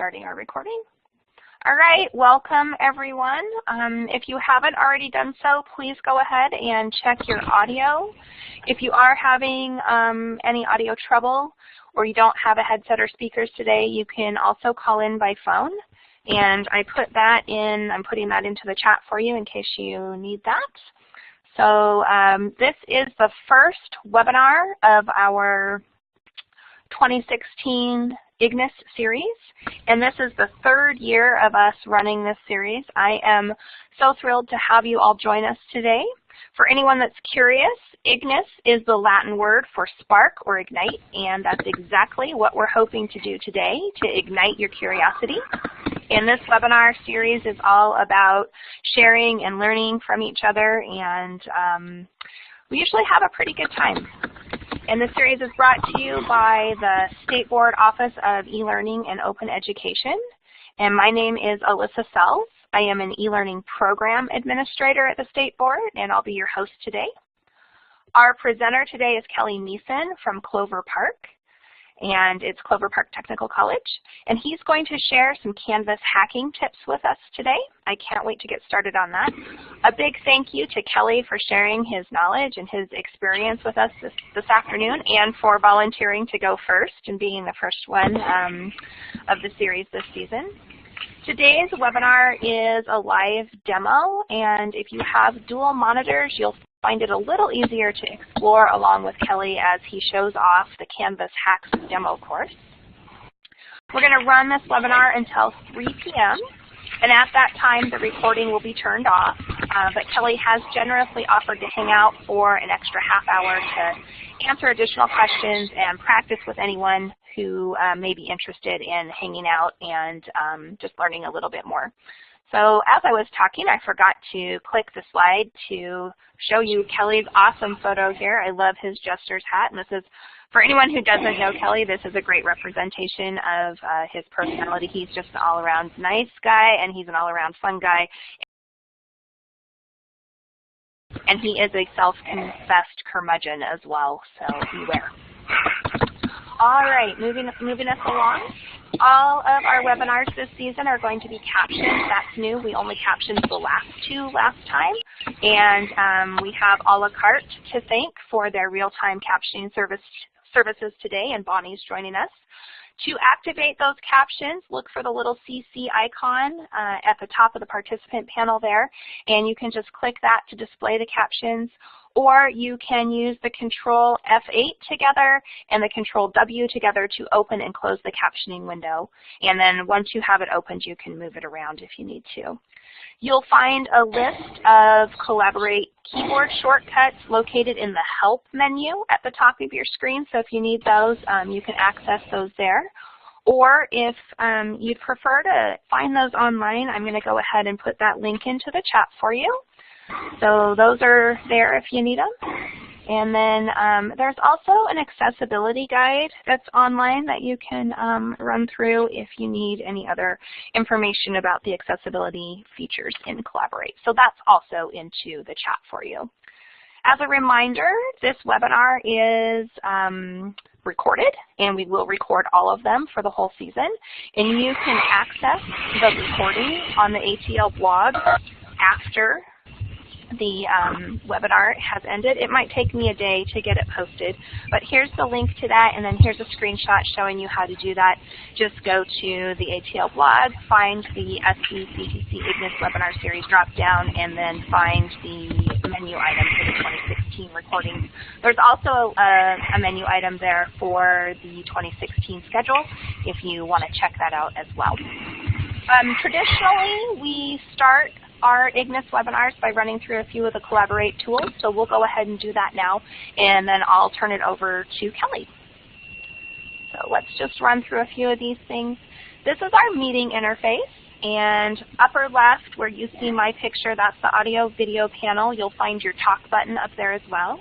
starting our recording. All right, welcome everyone. Um, if you haven't already done so, please go ahead and check your audio. If you are having um, any audio trouble or you don't have a headset or speakers today, you can also call in by phone. And I put that in, I'm putting that into the chat for you in case you need that. So um, this is the first webinar of our 2016 IGNIS series, and this is the third year of us running this series. I am so thrilled to have you all join us today. For anyone that's curious, IGNIS is the Latin word for spark or ignite, and that's exactly what we're hoping to do today, to ignite your curiosity. And this webinar series is all about sharing and learning from each other, and um, we usually have a pretty good time. And this series is brought to you by the State Board Office of E-Learning and Open Education. And my name is Alyssa Sells. I am an e-learning program administrator at the State Board, and I'll be your host today. Our presenter today is Kelly Meeson from Clover Park and it's Clover Park Technical College. And he's going to share some Canvas hacking tips with us today. I can't wait to get started on that. A big thank you to Kelly for sharing his knowledge and his experience with us this, this afternoon and for volunteering to go first and being the first one um, of the series this season. Today's webinar is a live demo, and if you have dual monitors, you'll find it a little easier to explore along with Kelly as he shows off the Canvas Hacks demo course. We're going to run this webinar until 3 p.m. And at that time, the recording will be turned off. Uh, but Kelly has generously offered to hang out for an extra half hour to answer additional questions and practice with anyone who uh, may be interested in hanging out and um, just learning a little bit more. So as I was talking, I forgot to click the slide to show you Kelly's awesome photo here. I love his Jester's hat, and this is, for anyone who doesn't know Kelly, this is a great representation of uh, his personality. He's just an all-around nice guy, and he's an all-around fun guy. And he is a self-confessed curmudgeon as well, so beware. All right, moving, moving us along. All of our webinars this season are going to be captioned. That's new. We only captioned the last two last time. And um, we have a la carte to thank for their real-time captioning service, services today, and Bonnie's joining us. To activate those captions, look for the little CC icon uh, at the top of the participant panel there, and you can just click that to display the captions or you can use the control F8 together and the control W together to open and close the captioning window. And then once you have it opened, you can move it around if you need to. You'll find a list of Collaborate keyboard shortcuts located in the Help menu at the top of your screen. So if you need those, um, you can access those there. Or if um, you'd prefer to find those online, I'm going to go ahead and put that link into the chat for you. So those are there if you need them. And then um, there's also an accessibility guide that's online that you can um, run through if you need any other information about the accessibility features in Collaborate. So that's also into the chat for you. As a reminder, this webinar is um, recorded, and we will record all of them for the whole season. And you can access the recording on the ATL blog after the um, webinar has ended. It might take me a day to get it posted, but here's the link to that, and then here's a screenshot showing you how to do that. Just go to the ATL blog, find the SBCTC IGNIS webinar series drop-down, and then find the menu item for the 2016 recordings. There's also a, a menu item there for the 2016 schedule if you want to check that out as well. Um, traditionally, we start our IGNIS webinars by running through a few of the Collaborate tools. So we'll go ahead and do that now, and then I'll turn it over to Kelly. So let's just run through a few of these things. This is our meeting interface. And upper left where you see my picture, that's the audio video panel. You'll find your talk button up there as well.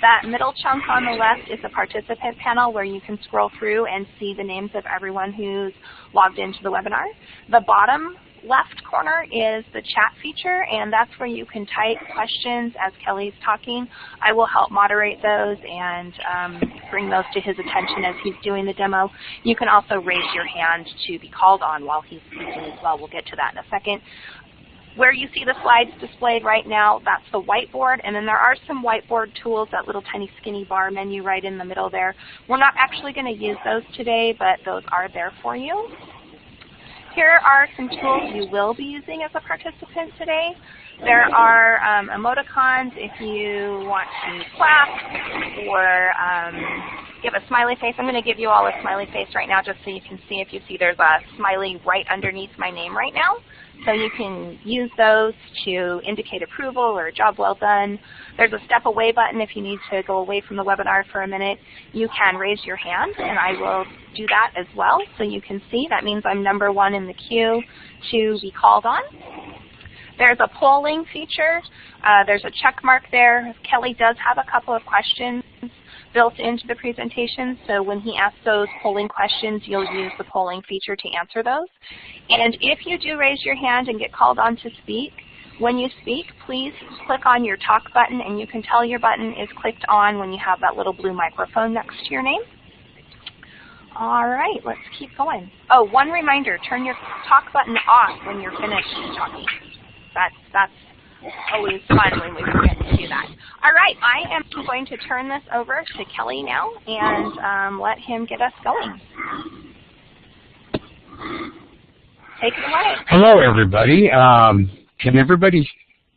That middle chunk on the left is the participant panel where you can scroll through and see the names of everyone who's logged into the webinar. The bottom left corner is the chat feature, and that's where you can type questions as Kelly's talking. I will help moderate those and um, bring those to his attention as he's doing the demo. You can also raise your hand to be called on while he's speaking as well. We'll get to that in a second. Where you see the slides displayed right now, that's the whiteboard, and then there are some whiteboard tools, that little tiny skinny bar menu right in the middle there. We're not actually going to use those today, but those are there for you. Here are some tools you will be using as a participant today. There are um, emoticons if you want to clap or um, give a smiley face. I'm going to give you all a smiley face right now just so you can see if you see there's a smiley right underneath my name right now. So you can use those to indicate approval or job well done. There's a step away button if you need to go away from the webinar for a minute. You can raise your hand and I will do that as well so you can see. That means I'm number one in the queue to be called on. There's a polling feature. Uh, there's a check mark there. Kelly does have a couple of questions built into the presentation, so when he asks those polling questions, you'll use the polling feature to answer those. And if you do raise your hand and get called on to speak, when you speak, please click on your talk button, and you can tell your button is clicked on when you have that little blue microphone next to your name. All right, let's keep going. Oh, one reminder, turn your talk button off when you're finished talking. That's, that's always fun when we forget to do that. All right, I am going to turn this over to Kelly now and um, let him get us going. Take it away. Hello, everybody. Um, can everybody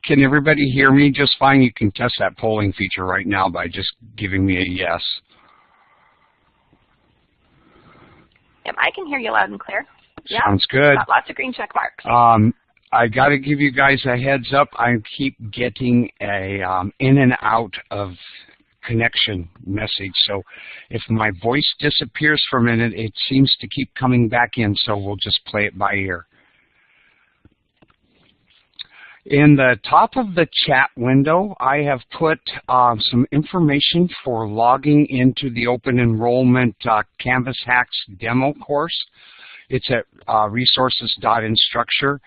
can everybody hear me just fine? You can test that polling feature right now by just giving me a yes. Yep, I can hear you loud and clear. Yep. Sounds good. Got lots of green check marks. Um, I got to give you guys a heads up. I keep getting a um, in and out of connection message. So if my voice disappears for a minute, it seems to keep coming back in, so we'll just play it by ear. In the top of the chat window, I have put uh, some information for logging into the Open Enrollment uh, Canvas Hacks demo course. It's at uh, resources.instructure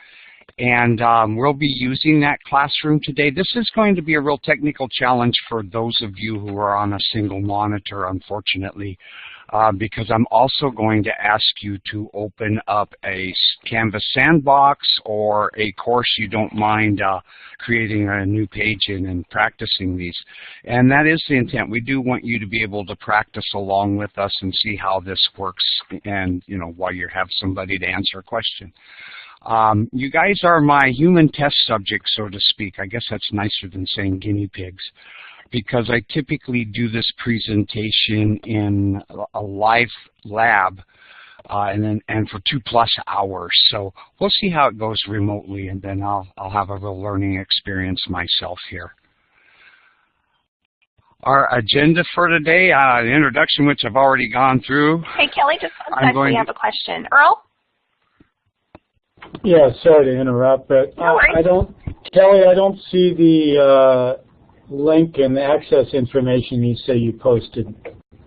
and um, we'll be using that classroom today. This is going to be a real technical challenge for those of you who are on a single monitor, unfortunately, uh, because I'm also going to ask you to open up a Canvas sandbox or a course you don't mind uh, creating a new page in and practicing these. And that is the intent. We do want you to be able to practice along with us and see how this works and, you know, while you have somebody to answer a question. Um, you guys are my human test subjects, so to speak. I guess that's nicer than saying guinea pigs because I typically do this presentation in a live lab uh, and then and for two plus hours. So we'll see how it goes remotely, and then I'll I'll have a real learning experience myself here. Our agenda for today, uh, the introduction, which I've already gone through. Hey Kelly, just one second. We have a question. Earl. Yeah, sorry to interrupt, but no I don't, Kelly, I don't see the uh, link and the access information you say you posted.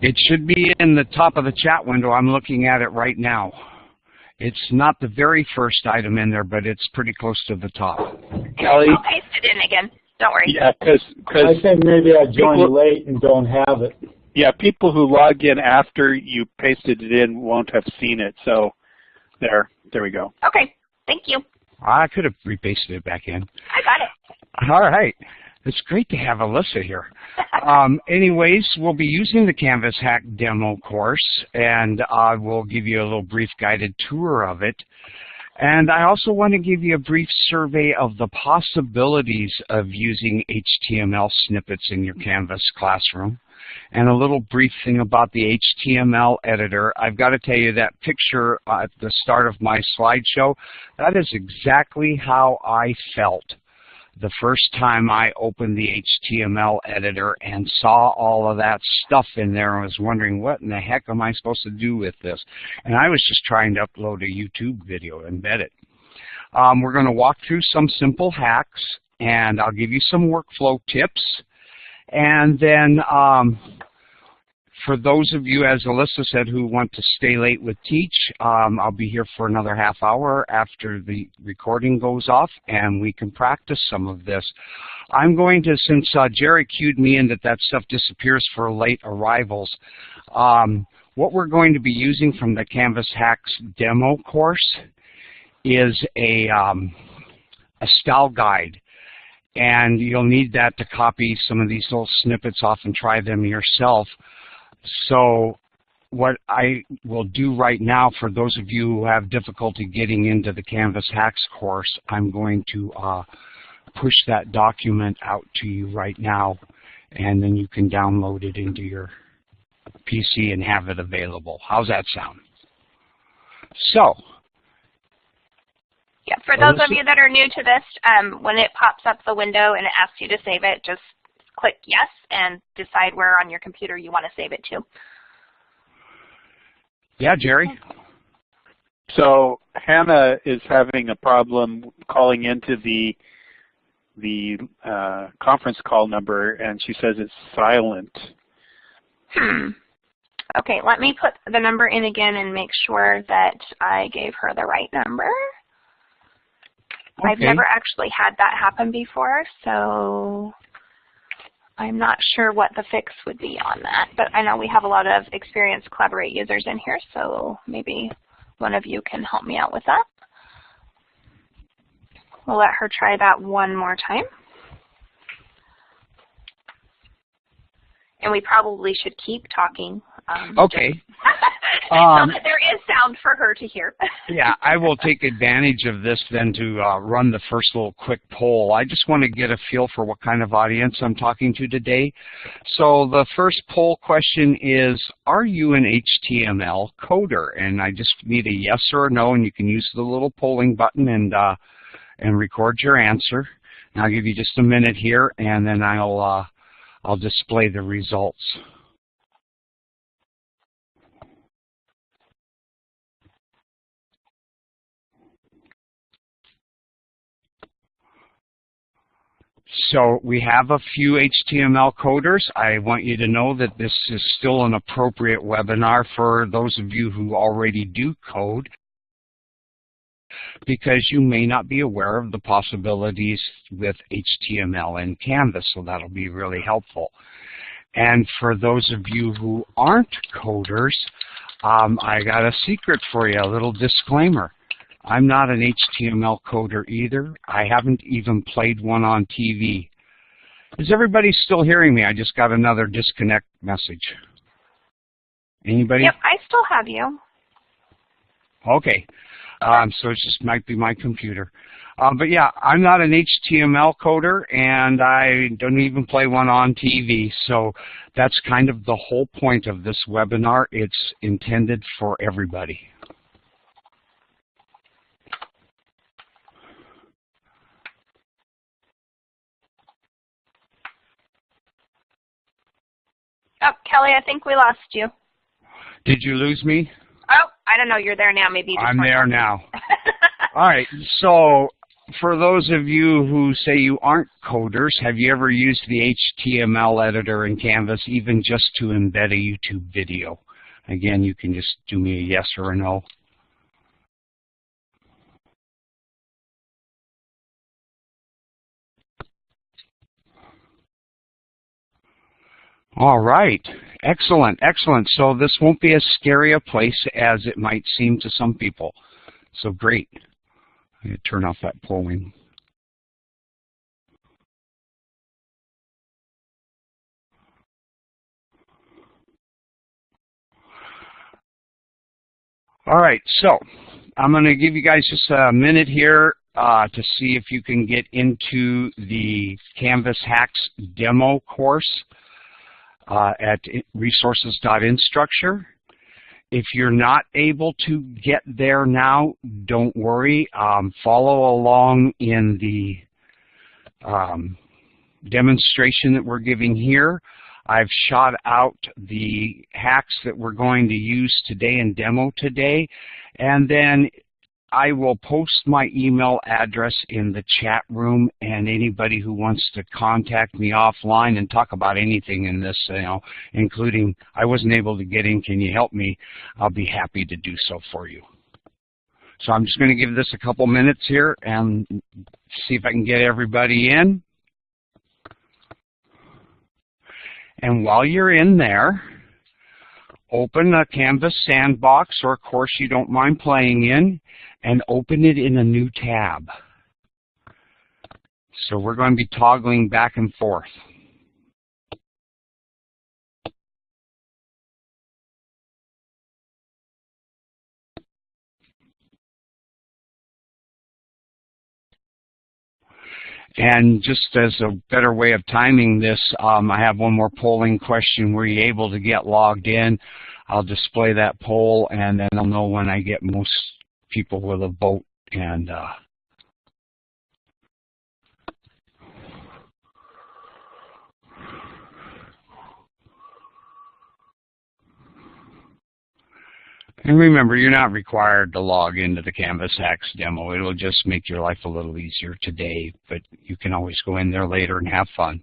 It should be in the top of the chat window. I'm looking at it right now. It's not the very first item in there, but it's pretty close to the top. Kelly? I'll paste it in again. Don't worry. Yeah, because I think maybe I joined people, late and don't have it. Yeah, people who log in after you pasted it in won't have seen it. So there, there we go. Okay. Thank you. I could have repasted it back in. I got it. All right. It's great to have Alyssa here. um, anyways, we'll be using the Canvas Hack demo course, and I will give you a little brief guided tour of it. And I also want to give you a brief survey of the possibilities of using HTML snippets in your Canvas classroom and a little brief thing about the HTML editor. I've got to tell you that picture at the start of my slideshow, that is exactly how I felt the first time I opened the HTML editor and saw all of that stuff in there and was wondering what in the heck am I supposed to do with this? And I was just trying to upload a YouTube video, embed it. Um, we're going to walk through some simple hacks and I'll give you some workflow tips and then um, for those of you, as Alyssa said, who want to stay late with Teach, um, I'll be here for another half hour after the recording goes off, and we can practice some of this. I'm going to, since uh, Jerry cued me in that that stuff disappears for late arrivals, um, what we're going to be using from the Canvas Hacks demo course is a, um, a style guide and you'll need that to copy some of these little snippets off and try them yourself. So what I will do right now for those of you who have difficulty getting into the Canvas Hacks course, I'm going to uh, push that document out to you right now and then you can download it into your PC and have it available. How's that sound? So, yeah, for those of you that are new to this, um, when it pops up the window and it asks you to save it, just click yes and decide where on your computer you want to save it to. Yeah, Jerry? So Hannah is having a problem calling into the the uh, conference call number, and she says it's silent. Hmm. Okay, let me put the number in again and make sure that I gave her the right number. Okay. I've never actually had that happen before, so I'm not sure what the fix would be on that. But I know we have a lot of experienced Collaborate users in here, so maybe one of you can help me out with that. We'll let her try that one more time. And we probably should keep talking. Um, okay. um, so there is sound for her to hear. yeah, I will take advantage of this then to uh, run the first little quick poll. I just want to get a feel for what kind of audience I'm talking to today. So the first poll question is, are you an HTML coder? And I just need a yes or a no, and you can use the little polling button and, uh, and record your answer. And I'll give you just a minute here, and then I'll, uh, I'll display the results. So we have a few HTML coders. I want you to know that this is still an appropriate webinar for those of you who already do code because you may not be aware of the possibilities with HTML and Canvas, so that'll be really helpful. And for those of you who aren't coders, um, I got a secret for you, a little disclaimer. I'm not an HTML coder either. I haven't even played one on TV. Is everybody still hearing me? I just got another disconnect message. Anybody? Yep, I still have you. Okay. Um, so it just might be my computer. Um, but yeah, I'm not an HTML coder, and I don't even play one on TV. So that's kind of the whole point of this webinar. It's intended for everybody. Oh, Kelly, I think we lost you. Did you lose me? Oh, I don't know. You're there now. Maybe I'm there now. All right. So for those of you who say you aren't coders, have you ever used the HTML editor in Canvas even just to embed a YouTube video? Again, you can just do me a yes or a no. All right. Excellent, excellent. So this won't be as scary a place as it might seem to some people. So great. I'm going to turn off that polling. All right, so I'm going to give you guys just a minute here uh, to see if you can get into the Canvas Hacks demo course uh, at resources.instructure. If you're not able to get there now, don't worry. Um, follow along in the um, demonstration that we're giving here. I've shot out the hacks that we're going to use today and demo today. And then I will post my email address in the chat room and anybody who wants to contact me offline and talk about anything in this, you know, including I wasn't able to get in, can you help me? I'll be happy to do so for you. So I'm just going to give this a couple minutes here and see if I can get everybody in. And while you're in there, open a Canvas sandbox or a course you don't mind playing in and open it in a new tab. So we're going to be toggling back and forth. And just as a better way of timing this, um, I have one more polling question. Were you able to get logged in? I'll display that poll, and then I'll know when I get most people with a vote. And uh, And remember, you're not required to log into the Canvas Hacks demo. It'll just make your life a little easier today, but you can always go in there later and have fun.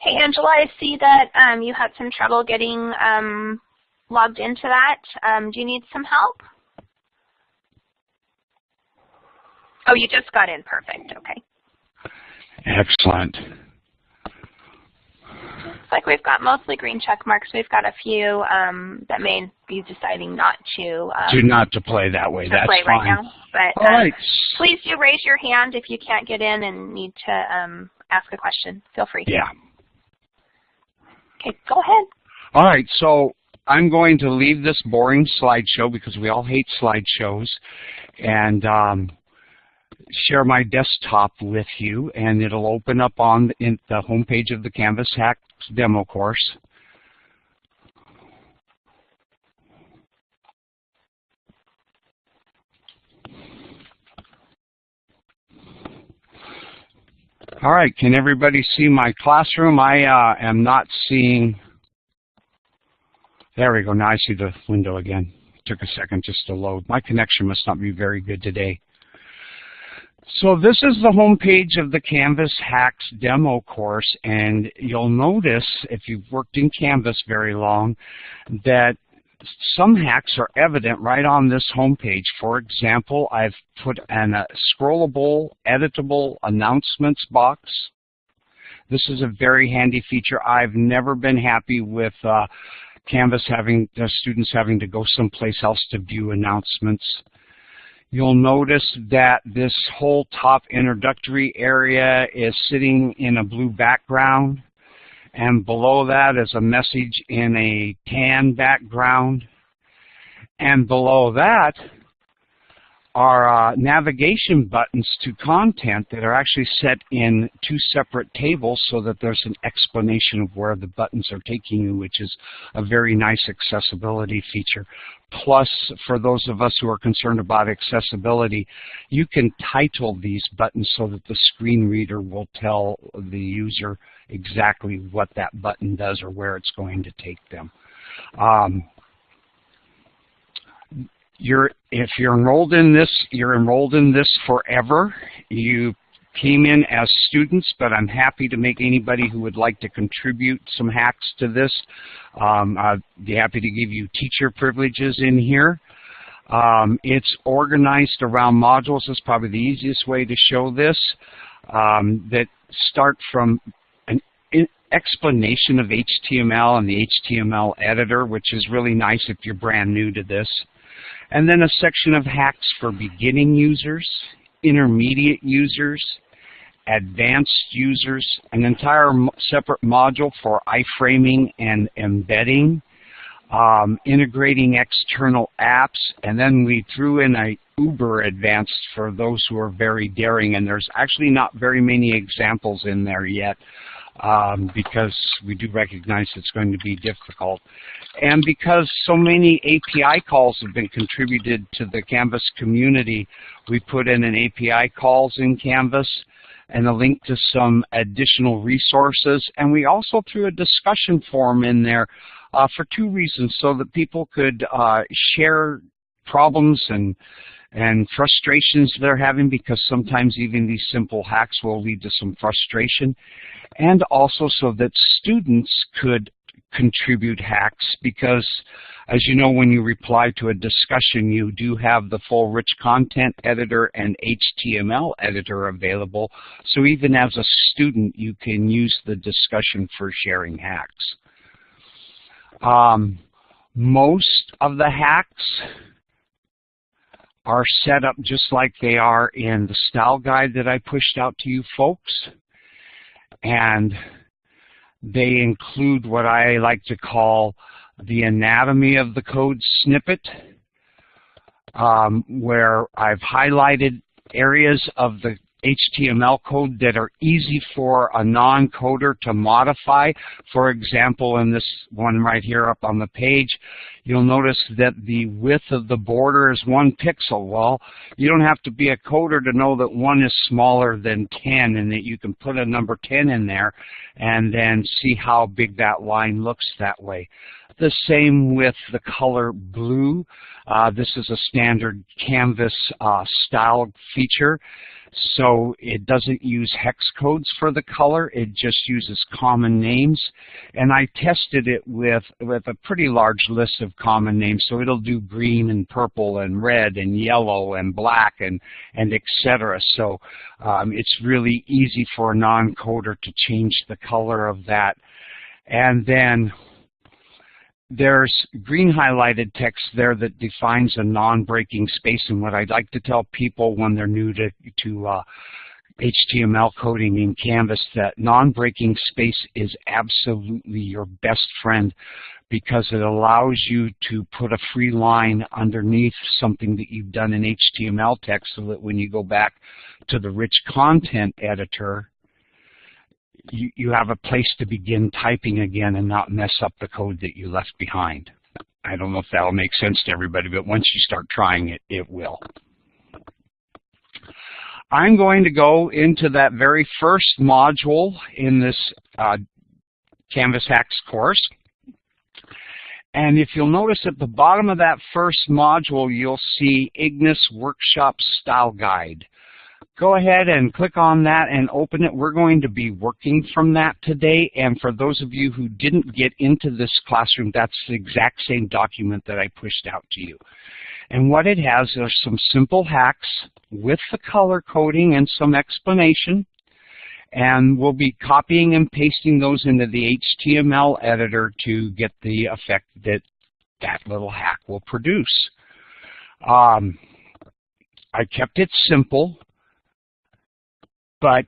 Hey, Angela, I see that um, you had some trouble getting um, logged into that. Um, do you need some help? Oh, you just got in. Perfect. Okay. Excellent. Looks like we've got mostly green check marks. We've got a few um, that may be deciding not to. Um, do not to play that way. That's play fine. right now. But um, right. please do raise your hand if you can't get in and need to um, ask a question. Feel free. Yeah. Okay, go ahead. All right. So I'm going to leave this boring slideshow because we all hate slideshows, and um, share my desktop with you, and it'll open up on the, in the homepage of the Canvas Hack demo course. All right, can everybody see my classroom? I uh, am not seeing, there we go, now I see the window again. It Took a second just to load. My connection must not be very good today. So this is the home page of the Canvas Hacks demo course, and you'll notice, if you've worked in Canvas very long, that some hacks are evident right on this home page. For example, I've put an uh, scrollable, editable announcements box. This is a very handy feature. I've never been happy with uh, Canvas having the students having to go someplace else to view announcements. You'll notice that this whole top introductory area is sitting in a blue background. And below that is a message in a tan background. And below that are uh, navigation buttons to content that are actually set in two separate tables so that there's an explanation of where the buttons are taking you, which is a very nice accessibility feature. Plus, for those of us who are concerned about accessibility, you can title these buttons so that the screen reader will tell the user exactly what that button does or where it's going to take them. Um, you're, if you're enrolled in this, you're enrolled in this forever. You came in as students, but I'm happy to make anybody who would like to contribute some hacks to this. Um, I'd be happy to give you teacher privileges in here. Um, it's organized around modules is probably the easiest way to show this, um, that start from an explanation of HTML and the HTML editor, which is really nice if you're brand new to this. And then a section of hacks for beginning users, intermediate users, advanced users, an entire separate module for iframing and embedding, um, integrating external apps, and then we threw in a uber advanced for those who are very daring, and there's actually not very many examples in there yet um, because we do recognize it's going to be difficult. And because so many API calls have been contributed to the Canvas community, we put in an API calls in Canvas and a link to some additional resources. And we also threw a discussion forum in there uh, for two reasons, so that people could uh, share problems and and frustrations they're having because sometimes even these simple hacks will lead to some frustration and also so that students could contribute hacks because as you know when you reply to a discussion you do have the full rich content editor and HTML editor available so even as a student you can use the discussion for sharing hacks. Um, most of the hacks are set up just like they are in the style guide that I pushed out to you folks. And they include what I like to call the anatomy of the code snippet, um, where I've highlighted areas of the HTML code that are easy for a non-coder to modify. For example, in this one right here up on the page, you'll notice that the width of the border is one pixel. Well, you don't have to be a coder to know that one is smaller than 10 and that you can put a number 10 in there and then see how big that line looks that way. The same with the color blue. Uh, this is a standard Canvas uh, style feature. So it doesn't use hex codes for the color, it just uses common names. And I tested it with, with a pretty large list of common names, so it'll do green and purple and red and yellow and black and, and etc. So um, it's really easy for a non-coder to change the color of that. And then there's green highlighted text there that defines a non-breaking space. And what I'd like to tell people when they're new to, to uh, HTML coding in Canvas that non-breaking space is absolutely your best friend because it allows you to put a free line underneath something that you've done in HTML text so that when you go back to the rich content editor, you, you have a place to begin typing again and not mess up the code that you left behind. I don't know if that'll make sense to everybody, but once you start trying it, it will. I'm going to go into that very first module in this uh, Canvas Hacks course. And if you'll notice at the bottom of that first module, you'll see Ignis Workshop Style Guide go ahead and click on that and open it. We're going to be working from that today. And for those of you who didn't get into this classroom, that's the exact same document that I pushed out to you. And what it has are some simple hacks with the color coding and some explanation. And we'll be copying and pasting those into the HTML editor to get the effect that that little hack will produce. Um, I kept it simple. But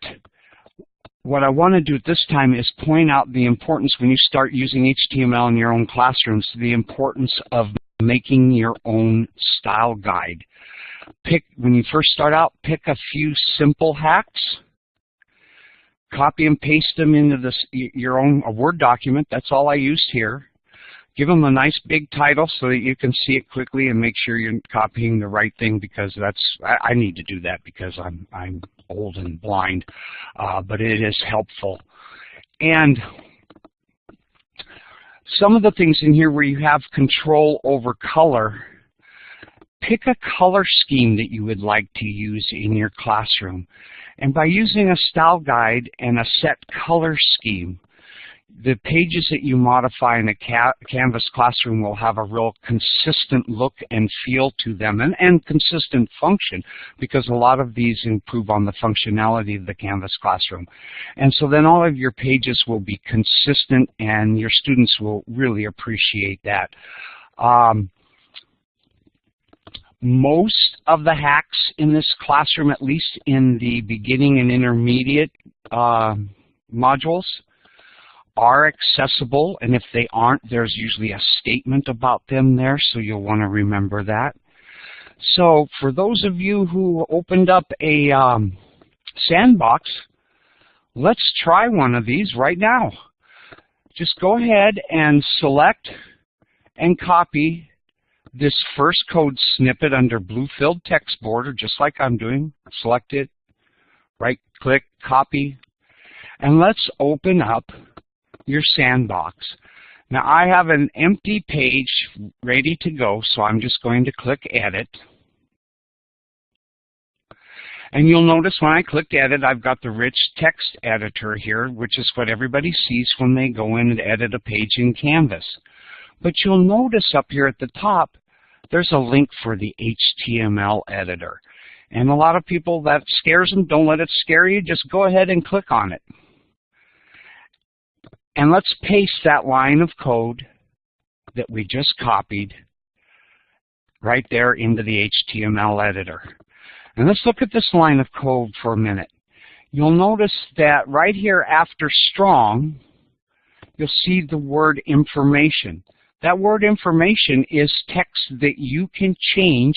what I want to do at this time is point out the importance when you start using HTML in your own classrooms, the importance of making your own style guide. Pick When you first start out, pick a few simple hacks, copy and paste them into this, your own Word document. That's all I used here. Give them a nice big title so that you can see it quickly and make sure you're copying the right thing because that's I, I need to do that because I'm I'm old and blind, uh, but it is helpful. And some of the things in here where you have control over color, pick a color scheme that you would like to use in your classroom. And by using a style guide and a set color scheme, the pages that you modify in a ca Canvas classroom will have a real consistent look and feel to them and, and consistent function because a lot of these improve on the functionality of the Canvas classroom. And so then all of your pages will be consistent and your students will really appreciate that. Um, most of the hacks in this classroom, at least in the beginning and intermediate uh, modules, are accessible, and if they aren't, there's usually a statement about them there, so you'll want to remember that. So for those of you who opened up a um, sandbox, let's try one of these right now. Just go ahead and select and copy this first code snippet under blue filled text border, just like I'm doing. Select it, right click, copy, and let's open up your sandbox. Now I have an empty page ready to go, so I'm just going to click Edit. And you'll notice when I click Edit, I've got the rich text editor here, which is what everybody sees when they go in and edit a page in Canvas. But you'll notice up here at the top, there's a link for the HTML editor. And a lot of people, that scares them. Don't let it scare you. Just go ahead and click on it. And let's paste that line of code that we just copied right there into the HTML editor. And let's look at this line of code for a minute. You'll notice that right here after strong, you'll see the word information. That word information is text that you can change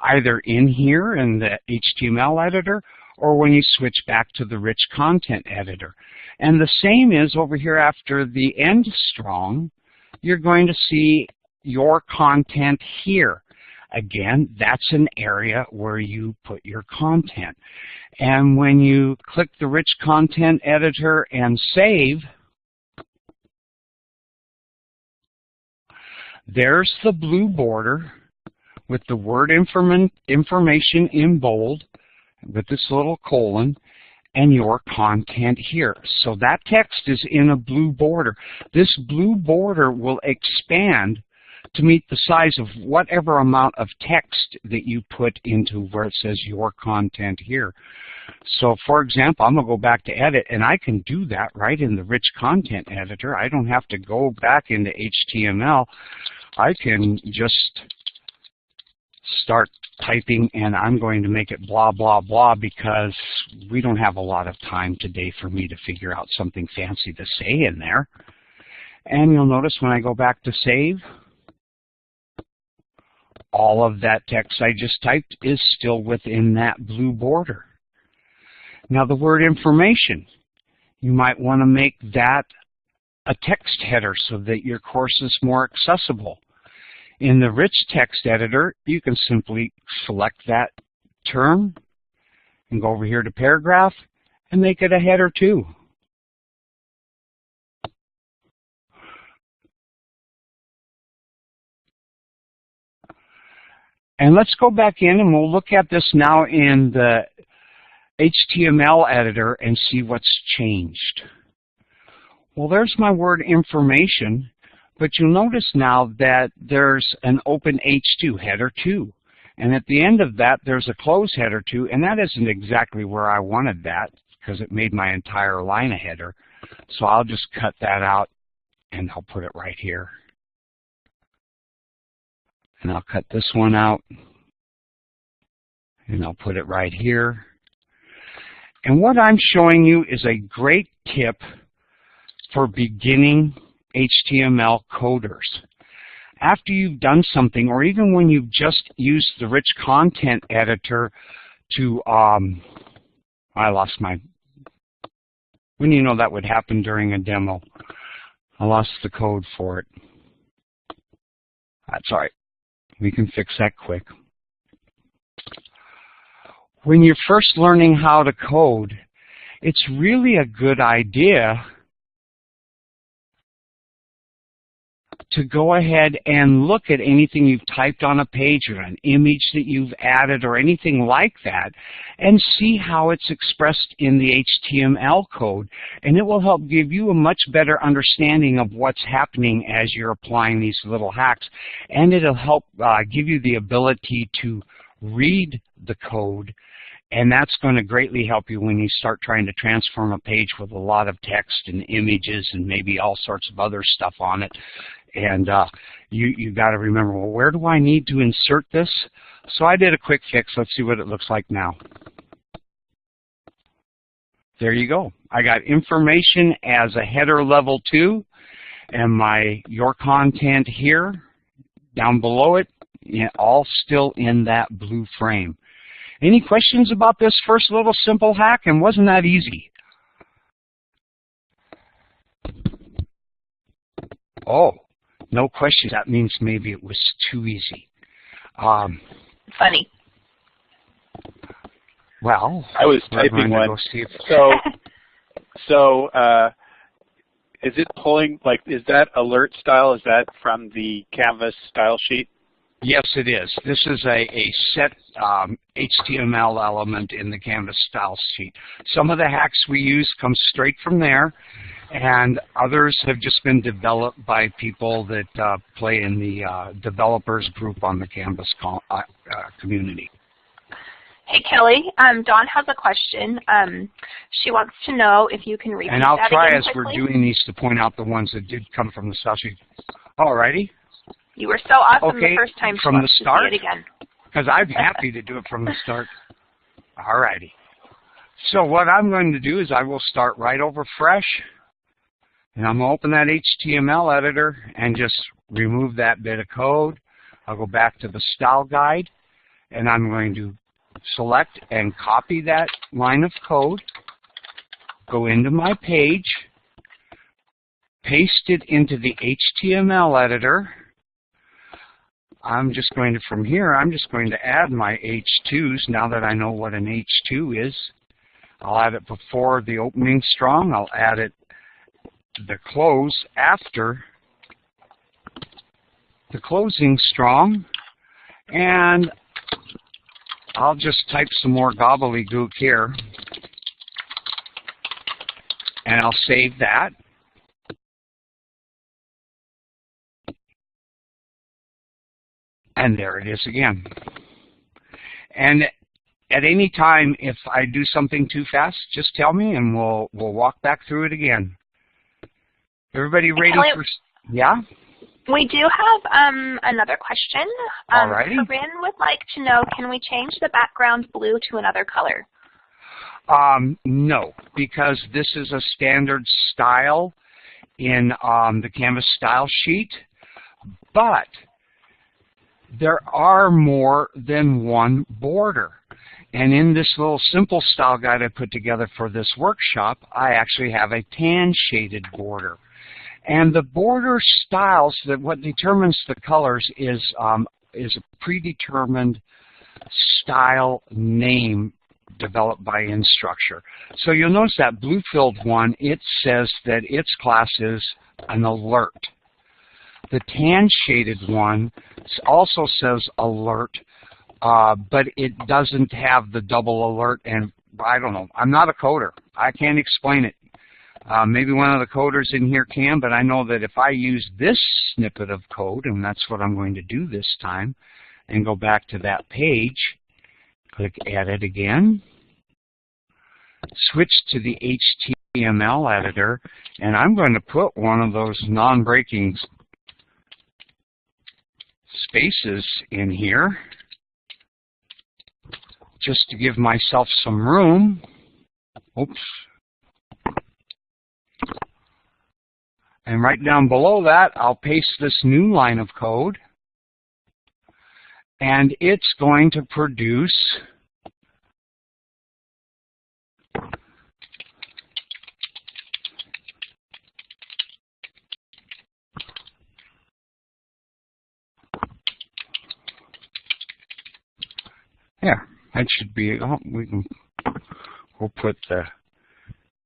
either in here in the HTML editor or when you switch back to the rich content editor. And the same is over here after the end strong, you're going to see your content here. Again, that's an area where you put your content. And when you click the rich content editor and save, there's the blue border with the word inform information in bold with this little colon and your content here. So that text is in a blue border. This blue border will expand to meet the size of whatever amount of text that you put into where it says your content here. So for example, I'm going to go back to edit and I can do that right in the rich content editor. I don't have to go back into HTML. I can just start typing and I'm going to make it blah, blah, blah because we don't have a lot of time today for me to figure out something fancy to say in there. And you'll notice when I go back to save, all of that text I just typed is still within that blue border. Now the word information, you might want to make that a text header so that your course is more accessible. In the rich text editor, you can simply select that term and go over here to paragraph and make it a header 2. And let's go back in and we'll look at this now in the HTML editor and see what's changed. Well, there's my word information, but you'll notice now that there's an open H2, header 2. And at the end of that, there's a close header 2, and that isn't exactly where I wanted that because it made my entire line a header. So I'll just cut that out and I'll put it right here. And I'll cut this one out. And I'll put it right here. And what I'm showing you is a great tip for beginning HTML coders. After you've done something, or even when you've just used the rich content editor to, um, I lost my, when you know that would happen during a demo. I lost the code for it. That's all right. We can fix that quick. When you're first learning how to code, it's really a good idea to go ahead and look at anything you've typed on a page or an image that you've added or anything like that and see how it's expressed in the HTML code. And it will help give you a much better understanding of what's happening as you're applying these little hacks. And it'll help uh, give you the ability to read the code and that's going to greatly help you when you start trying to transform a page with a lot of text and images and maybe all sorts of other stuff on it. And uh, you, you got to remember, well, where do I need to insert this? So I did a quick fix. Let's see what it looks like now. There you go. I got information as a header level 2 and my your content here down below it all still in that blue frame. Any questions about this first little simple hack? And wasn't that easy? Oh, no question. That means maybe it was too easy. Um, Funny. Well, I was typing one. go see if So, so uh, is it pulling like is that alert style? Is that from the Canvas style sheet? Yes, it is. This is a, a set um, HTML element in the Canvas style sheet. Some of the hacks we use come straight from there, and others have just been developed by people that uh, play in the uh, developers group on the Canvas uh, uh, community. Hey Kelly, um, Dawn has a question. Um, she wants to know if you can repeat And I'll try as quickly. we're doing these to point out the ones that did come from the sheet. Alrighty, You were so awesome Okay, the first time. From the start? It again. because I'm happy to do it from the start. Alrighty. So what I'm going to do is I will start right over fresh, and I'm going to open that HTML editor and just remove that bit of code. I'll go back to the style guide, and I'm going to select and copy that line of code, go into my page, paste it into the HTML editor, I'm just going to, from here, I'm just going to add my H2s now that I know what an H2 is. I'll add it before the opening strong. I'll add it the close after the closing strong. And I'll just type some more gobbledygook here. And I'll save that. And there it is again. And at any time, if I do something too fast, just tell me and we'll we'll walk back through it again. Everybody ready Kelly- for? Yeah. We do have um, another question. Um, Alrighty. Corinne would like to know, can we change the background blue to another color? Um, no, because this is a standard style in um, the Canvas style sheet, but there are more than one border. And in this little simple style guide I put together for this workshop, I actually have a tan shaded border. And the border styles, that what determines the colors is, um, is a predetermined style name developed by Instructure. So you'll notice that blue-filled one, it says that its class is an alert. The tan-shaded one also says alert, uh, but it doesn't have the double alert, and I don't know. I'm not a coder. I can't explain it. Uh, maybe one of the coders in here can, but I know that if I use this snippet of code, and that's what I'm going to do this time, and go back to that page, click Edit again, switch to the HTML editor, and I'm going to put one of those non-breaking spaces in here just to give myself some room. Oops. And right down below that, I'll paste this new line of code. And it's going to produce Yeah, that should be, oh, we can, we'll put the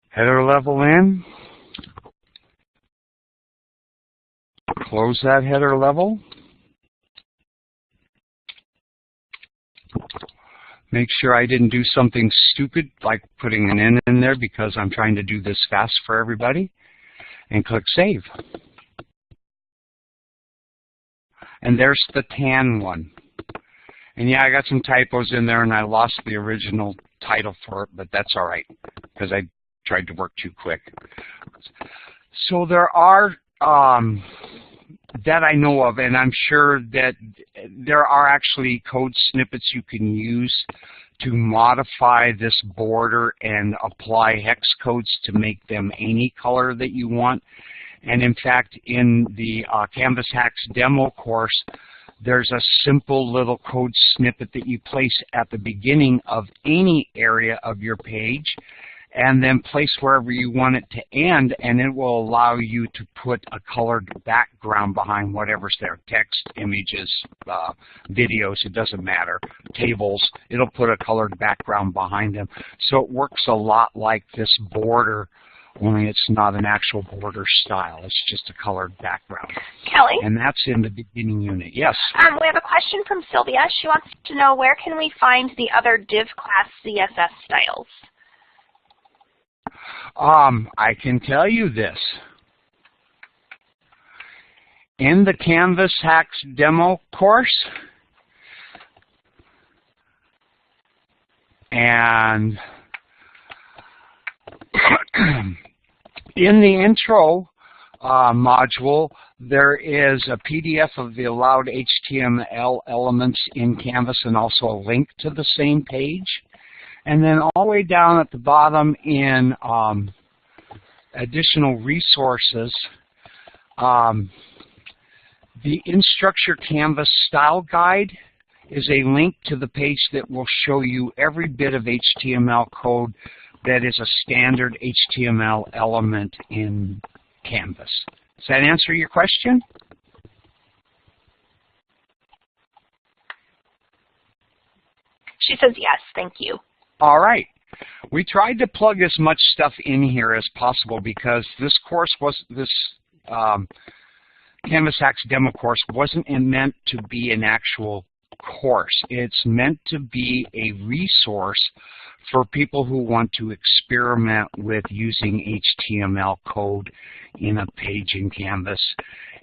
header level in. Close that header level. Make sure I didn't do something stupid like putting an N in there because I'm trying to do this fast for everybody. And click Save. And there's the tan one. And yeah, I got some typos in there and I lost the original title for it, but that's all right because I tried to work too quick. So there are, um, that I know of, and I'm sure that there are actually code snippets you can use to modify this border and apply hex codes to make them any color that you want. And in fact, in the uh, Canvas Hacks demo course, there's a simple little code snippet that you place at the beginning of any area of your page. And then place wherever you want it to end, and it will allow you to put a colored background behind whatever's there, text, images, uh, videos, it doesn't matter, tables, it'll put a colored background behind them. So it works a lot like this border only it's not an actual border style. It's just a colored background. Kelly? And that's in the beginning unit. Yes? Um, we have a question from Sylvia. She wants to know where can we find the other div class CSS styles? Um, I can tell you this. In the Canvas Hacks demo course, and in the intro uh, module, there is a PDF of the allowed HTML elements in Canvas and also a link to the same page. And then all the way down at the bottom in um, additional resources, um, the Instructure Canvas Style Guide is a link to the page that will show you every bit of HTML code that is a standard HTML element in Canvas. Does that answer your question? She says yes, thank you. All right. We tried to plug as much stuff in here as possible because this course was this um, Canvas Hacks demo course wasn't meant to be an actual course. It's meant to be a resource for people who want to experiment with using HTML code in a page in Canvas.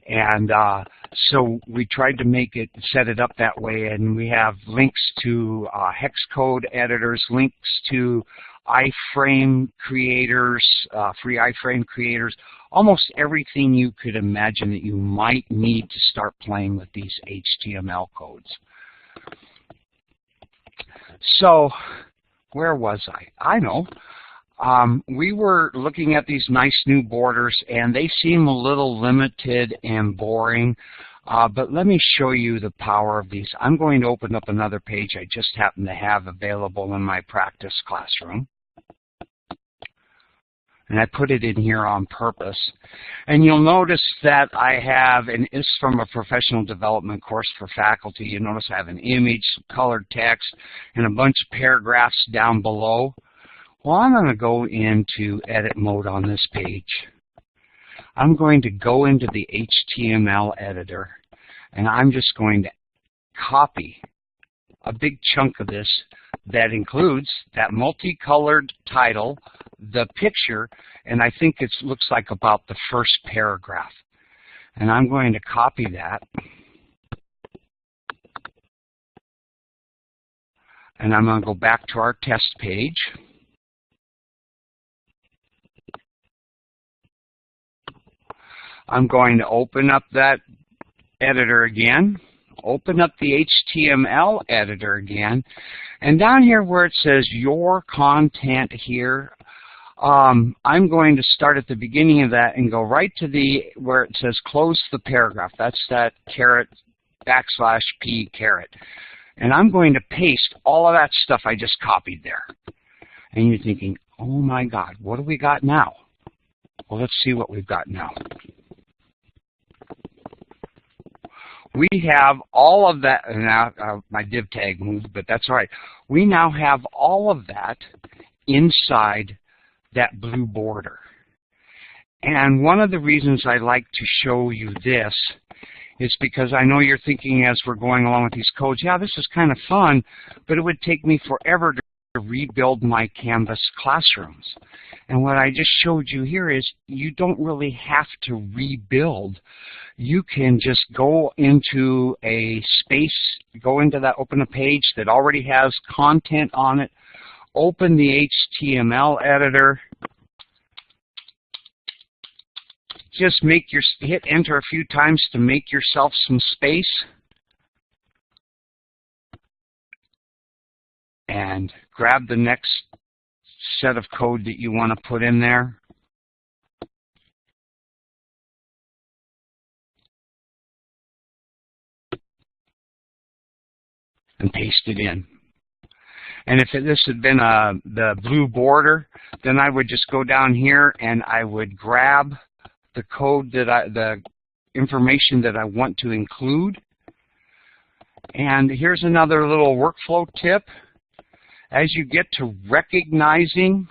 And uh, so we tried to make it, set it up that way, and we have links to uh, hex code editors, links to iframe creators, uh, free iframe creators, almost everything you could imagine that you might need to start playing with these HTML codes. So where was I? I know. Um, we were looking at these nice new borders, and they seem a little limited and boring. Uh, but let me show you the power of these. I'm going to open up another page I just happen to have available in my practice classroom. And I put it in here on purpose. And you'll notice that I have, and it's from a professional development course for faculty. You notice I have an image, colored text, and a bunch of paragraphs down below. Well, I'm going to go into edit mode on this page. I'm going to go into the HTML editor, and I'm just going to copy a big chunk of this that includes that multicolored title, the picture, and I think it looks like about the first paragraph. And I'm going to copy that. And I'm going to go back to our test page. I'm going to open up that editor again, open up the HTML editor again, and down here where it says your content here, um, I'm going to start at the beginning of that and go right to the where it says close the paragraph. That's that caret backslash p caret. And I'm going to paste all of that stuff I just copied there. And you're thinking, oh my God, what do we got now? Well, let's see what we've got now. We have all of that, now uh, my div tag moved, but that's all right. We now have all of that inside that blue border. And one of the reasons I like to show you this is because I know you're thinking as we're going along with these codes, yeah, this is kind of fun, but it would take me forever to rebuild my Canvas classrooms. And what I just showed you here is you don't really have to rebuild. You can just go into a space, go into that, open a page that already has content on it, open the HTML editor, just make your, hit enter a few times to make yourself some space. And grab the next set of code that you want to put in there. And paste it in. And if this had been a, the blue border, then I would just go down here and I would grab the code that I, the information that I want to include. And here's another little workflow tip. As you get to recognizing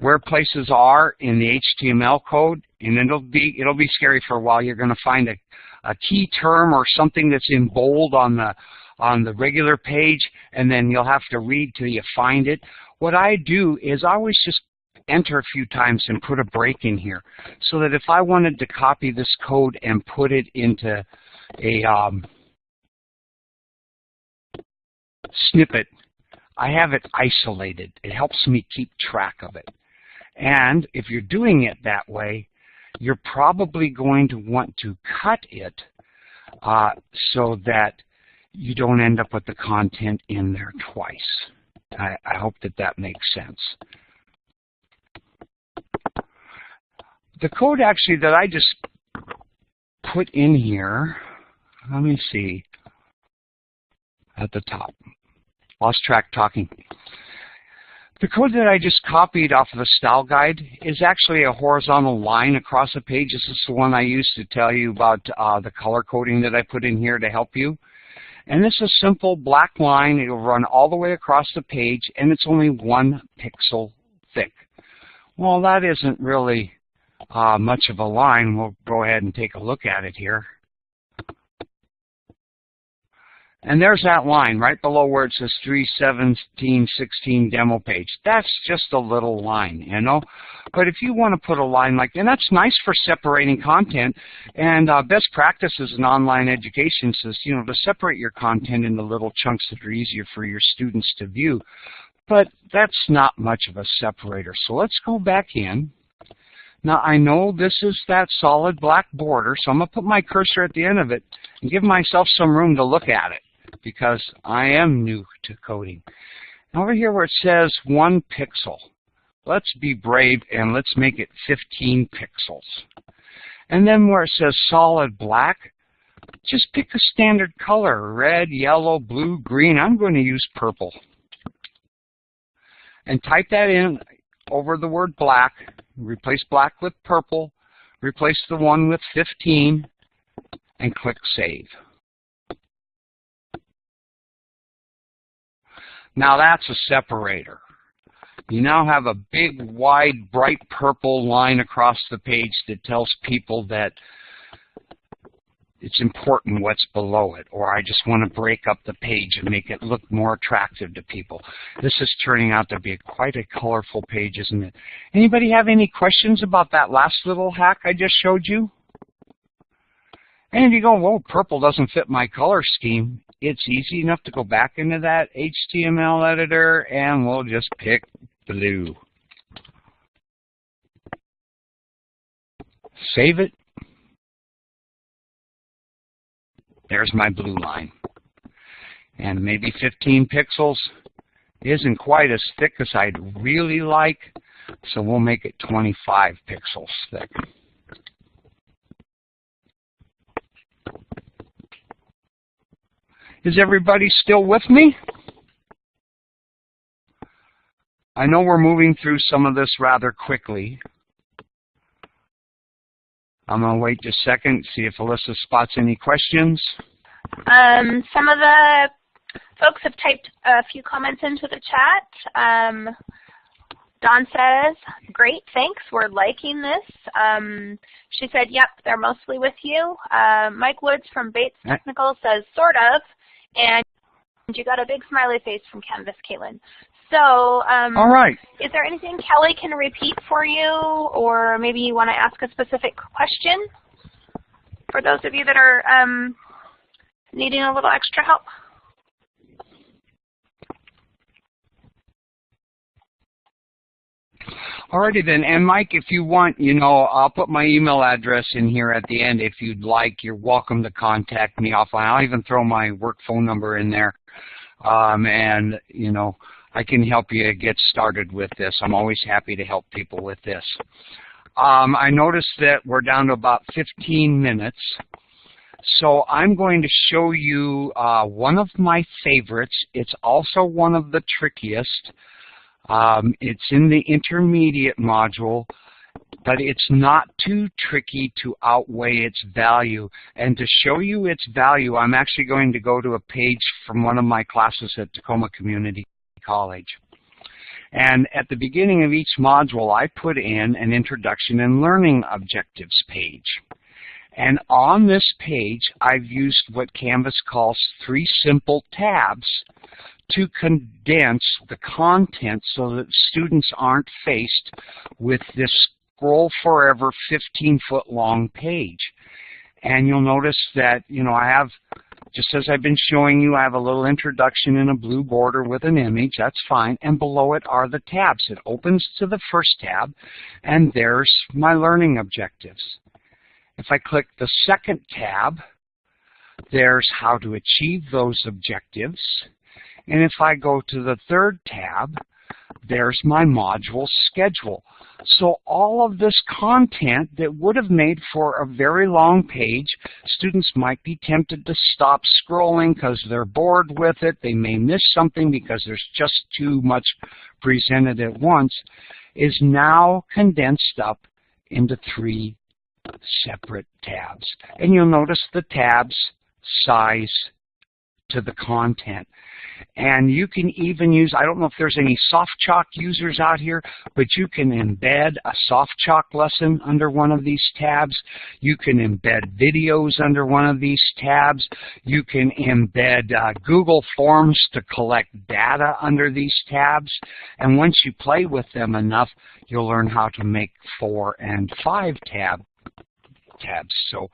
where places are in the HTML code, and it'll be it'll be scary for a while. You're going to find a, a key term or something that's in bold on the on the regular page, and then you'll have to read till you find it. What I do is I always just enter a few times and put a break in here, so that if I wanted to copy this code and put it into a um, snippet, I have it isolated. It helps me keep track of it. And if you're doing it that way, you're probably going to want to cut it uh, so that you don't end up with the content in there twice. I, I hope that that makes sense. The code actually that I just put in here, let me see, at the top. Lost track talking. The code that I just copied off of the style guide is actually a horizontal line across a page. This is the one I used to tell you about uh, the color coding that I put in here to help you. And this is a simple black line. It will run all the way across the page, and it's only one pixel thick. Well, that isn't really uh, much of a line. We'll go ahead and take a look at it here. And there's that line right below where it says 31716 demo page. That's just a little line, you know. But if you want to put a line like, and that's nice for separating content. And uh, best practices in online education says, you know, to separate your content into little chunks that are easier for your students to view. But that's not much of a separator. So let's go back in. Now I know this is that solid black border, so I'm going to put my cursor at the end of it and give myself some room to look at it because I am new to coding. Over here where it says one pixel, let's be brave and let's make it 15 pixels. And then where it says solid black, just pick a standard color, red, yellow, blue, green. I'm going to use purple. And type that in over the word black, replace black with purple, replace the one with 15, and click Save. Now that's a separator. You now have a big, wide, bright purple line across the page that tells people that it's important what's below it, or I just want to break up the page and make it look more attractive to people. This is turning out to be quite a colorful page, isn't it? Anybody have any questions about that last little hack I just showed you? And you go, well, purple doesn't fit my color scheme, it's easy enough to go back into that HTML editor and we'll just pick blue. Save it. There's my blue line. And maybe 15 pixels isn't quite as thick as I'd really like, so we'll make it 25 pixels thick. Is everybody still with me? I know we're moving through some of this rather quickly. I'm going to wait just a second, see if Alyssa spots any questions. Um, some of the folks have typed a few comments into the chat. Um, Don says, great, thanks, we're liking this. Um, she said, yep, they're mostly with you. Uh, Mike Woods from Bates Technical says, sort of. And you got a big smiley face from Canvas, Caitlin. So, um, all right. Is there anything Kelly can repeat for you, or maybe you want to ask a specific question for those of you that are um, needing a little extra help? Alrighty then, and Mike, if you want, you know, I'll put my email address in here at the end if you'd like. You're welcome to contact me offline. I'll even throw my work phone number in there. Um, and, you know, I can help you get started with this. I'm always happy to help people with this. Um, I noticed that we're down to about 15 minutes. So I'm going to show you uh, one of my favorites. It's also one of the trickiest. Um, it's in the intermediate module, but it's not too tricky to outweigh its value. And to show you its value, I'm actually going to go to a page from one of my classes at Tacoma Community College. And at the beginning of each module, I put in an Introduction and Learning Objectives page. And on this page, I've used what Canvas calls three simple tabs to condense the content so that students aren't faced with this scroll forever 15 foot long page. And you'll notice that, you know, I have, just as I've been showing you, I have a little introduction in a blue border with an image. That's fine. And below it are the tabs. It opens to the first tab, and there's my learning objectives. If I click the second tab, there's how to achieve those objectives. And if I go to the third tab, there's my module schedule. So all of this content that would have made for a very long page, students might be tempted to stop scrolling because they're bored with it. They may miss something because there's just too much presented at once, is now condensed up into three separate tabs. And you'll notice the tabs size to the content. And you can even use, I don't know if there's any SoftChalk users out here, but you can embed a SoftChalk lesson under one of these tabs. You can embed videos under one of these tabs. You can embed uh, Google Forms to collect data under these tabs. And once you play with them enough, you'll learn how to make four and five tab tabs. So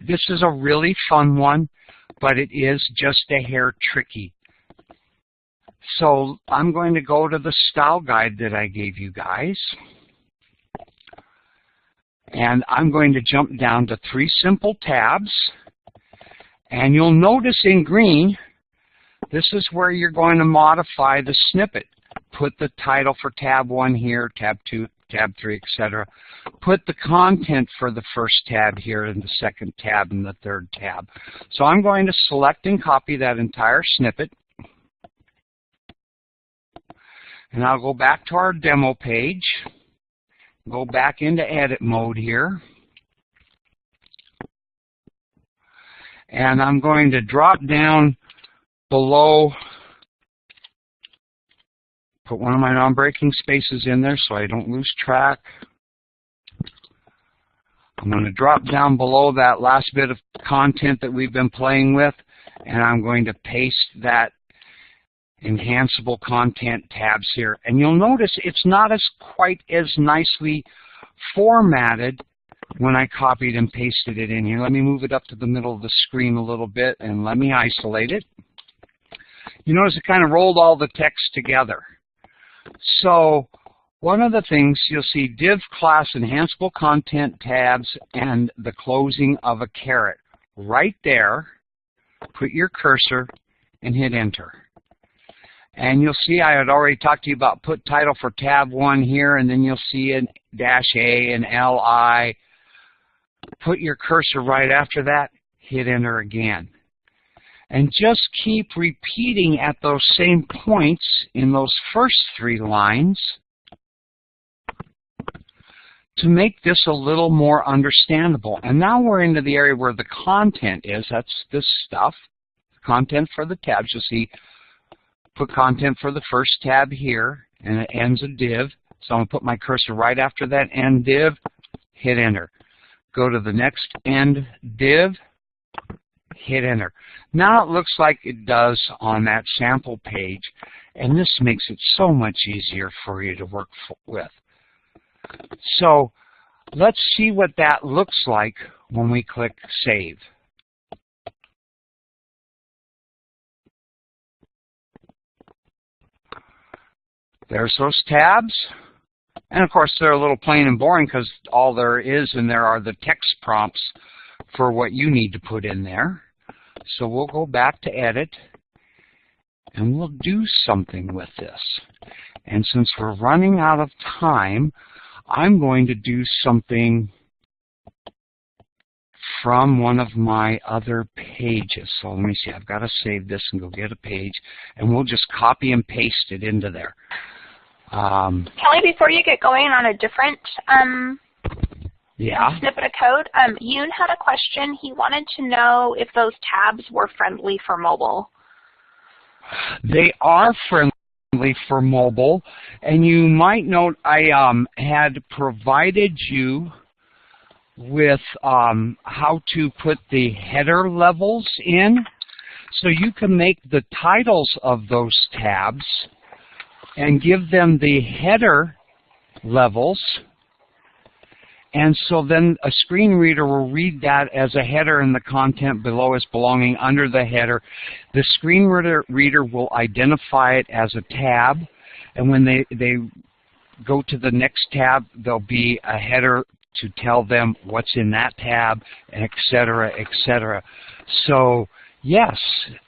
this is a really fun one, but it is just a hair tricky. So I'm going to go to the style guide that I gave you guys. And I'm going to jump down to three simple tabs. And you'll notice in green, this is where you're going to modify the snippet. Put the title for tab 1 here, tab 2, tab 3, etc. Put the content for the first tab here in the second tab and the third tab. So I'm going to select and copy that entire snippet. And I'll go back to our demo page, go back into edit mode here. And I'm going to drop down below put one of my non-breaking spaces in there so I don't lose track. I'm going to drop down below that last bit of content that we've been playing with, and I'm going to paste that enhanceable content tabs here. And you'll notice it's not as quite as nicely formatted when I copied and pasted it in here. Let me move it up to the middle of the screen a little bit and let me isolate it. You notice it kind of rolled all the text together. So one of the things you'll see div class enhanceable content tabs and the closing of a caret. Right there, put your cursor and hit enter. And you'll see I had already talked to you about put title for tab 1 here, and then you'll see an dash A and LI. Put your cursor right after that, hit enter again. And just keep repeating at those same points in those first three lines to make this a little more understandable. And now we're into the area where the content is. That's this stuff. Content for the tabs. You'll see put content for the first tab here, and it ends a div. So I'm going to put my cursor right after that end div, hit enter. Go to the next end div, hit enter. Now it looks like it does on that sample page, and this makes it so much easier for you to work with. So let's see what that looks like when we click Save. There's those tabs. And of course, they're a little plain and boring because all there is in there are the text prompts for what you need to put in there. So we'll go back to edit and we'll do something with this. And since we're running out of time, I'm going to do something from one of my other pages. So let me see, I've got to save this and go get a page, and we'll just copy and paste it into there. Um, Kelly, before you get going on a different um, yeah. snippet of code, um, Yoon had a question. He wanted to know if those tabs were friendly for mobile. They are friendly for mobile, and you might note I um, had provided you with um, how to put the header levels in. So you can make the titles of those tabs and give them the header levels. And so then a screen reader will read that as a header and the content below is belonging under the header. The screen reader, reader will identify it as a tab. And when they, they go to the next tab, there'll be a header to tell them what's in that tab, et cetera, et cetera. So yes,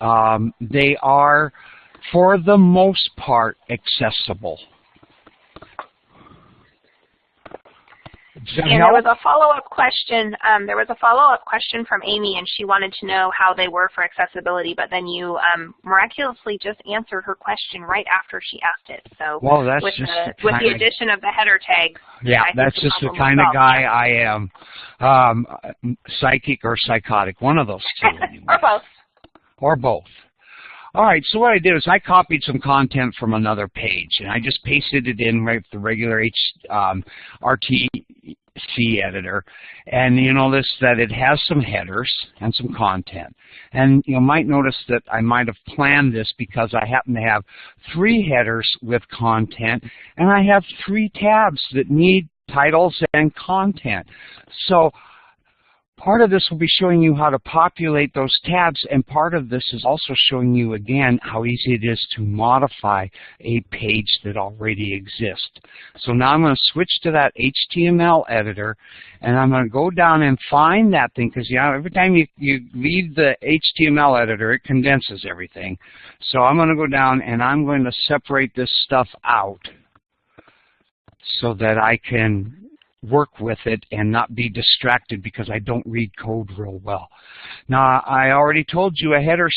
um, they are, for the most part, accessible. And there was a follow-up question. Um, there was a follow-up question from Amy, and she wanted to know how they were for accessibility. But then you um, miraculously just answered her question right after she asked it. So well, that's with just the, the with the addition of the header tags, Yeah, I that's just the kind of guy. I am. Um, psychic or psychotic, one of those two. anyway. or both. or both. All right, so what I did is I copied some content from another page, and I just pasted it in right with the regular H, um, RTC editor. And you notice that it has some headers and some content. And you might notice that I might have planned this because I happen to have three headers with content, and I have three tabs that need titles and content. So Part of this will be showing you how to populate those tabs, and part of this is also showing you again how easy it is to modify a page that already exists. So now I'm going to switch to that HTML editor, and I'm going to go down and find that thing, because you know, every time you, you leave the HTML editor, it condenses everything. So I'm going to go down and I'm going to separate this stuff out so that I can work with it and not be distracted because I don't read code real well. Now, I already told you a header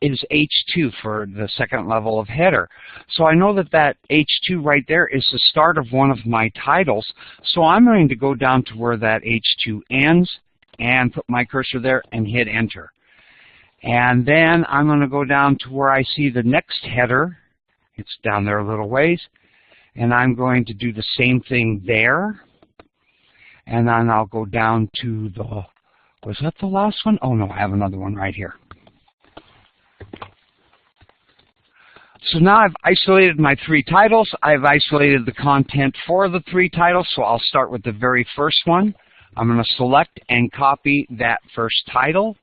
is H2 for the second level of header. So I know that that H2 right there is the start of one of my titles. So I'm going to go down to where that H2 ends and put my cursor there and hit enter. And then I'm going to go down to where I see the next header. It's down there a little ways. And I'm going to do the same thing there and then I'll go down to the, was that the last one? Oh no, I have another one right here. So now I've isolated my three titles. I've isolated the content for the three titles, so I'll start with the very first one. I'm going to select and copy that first title,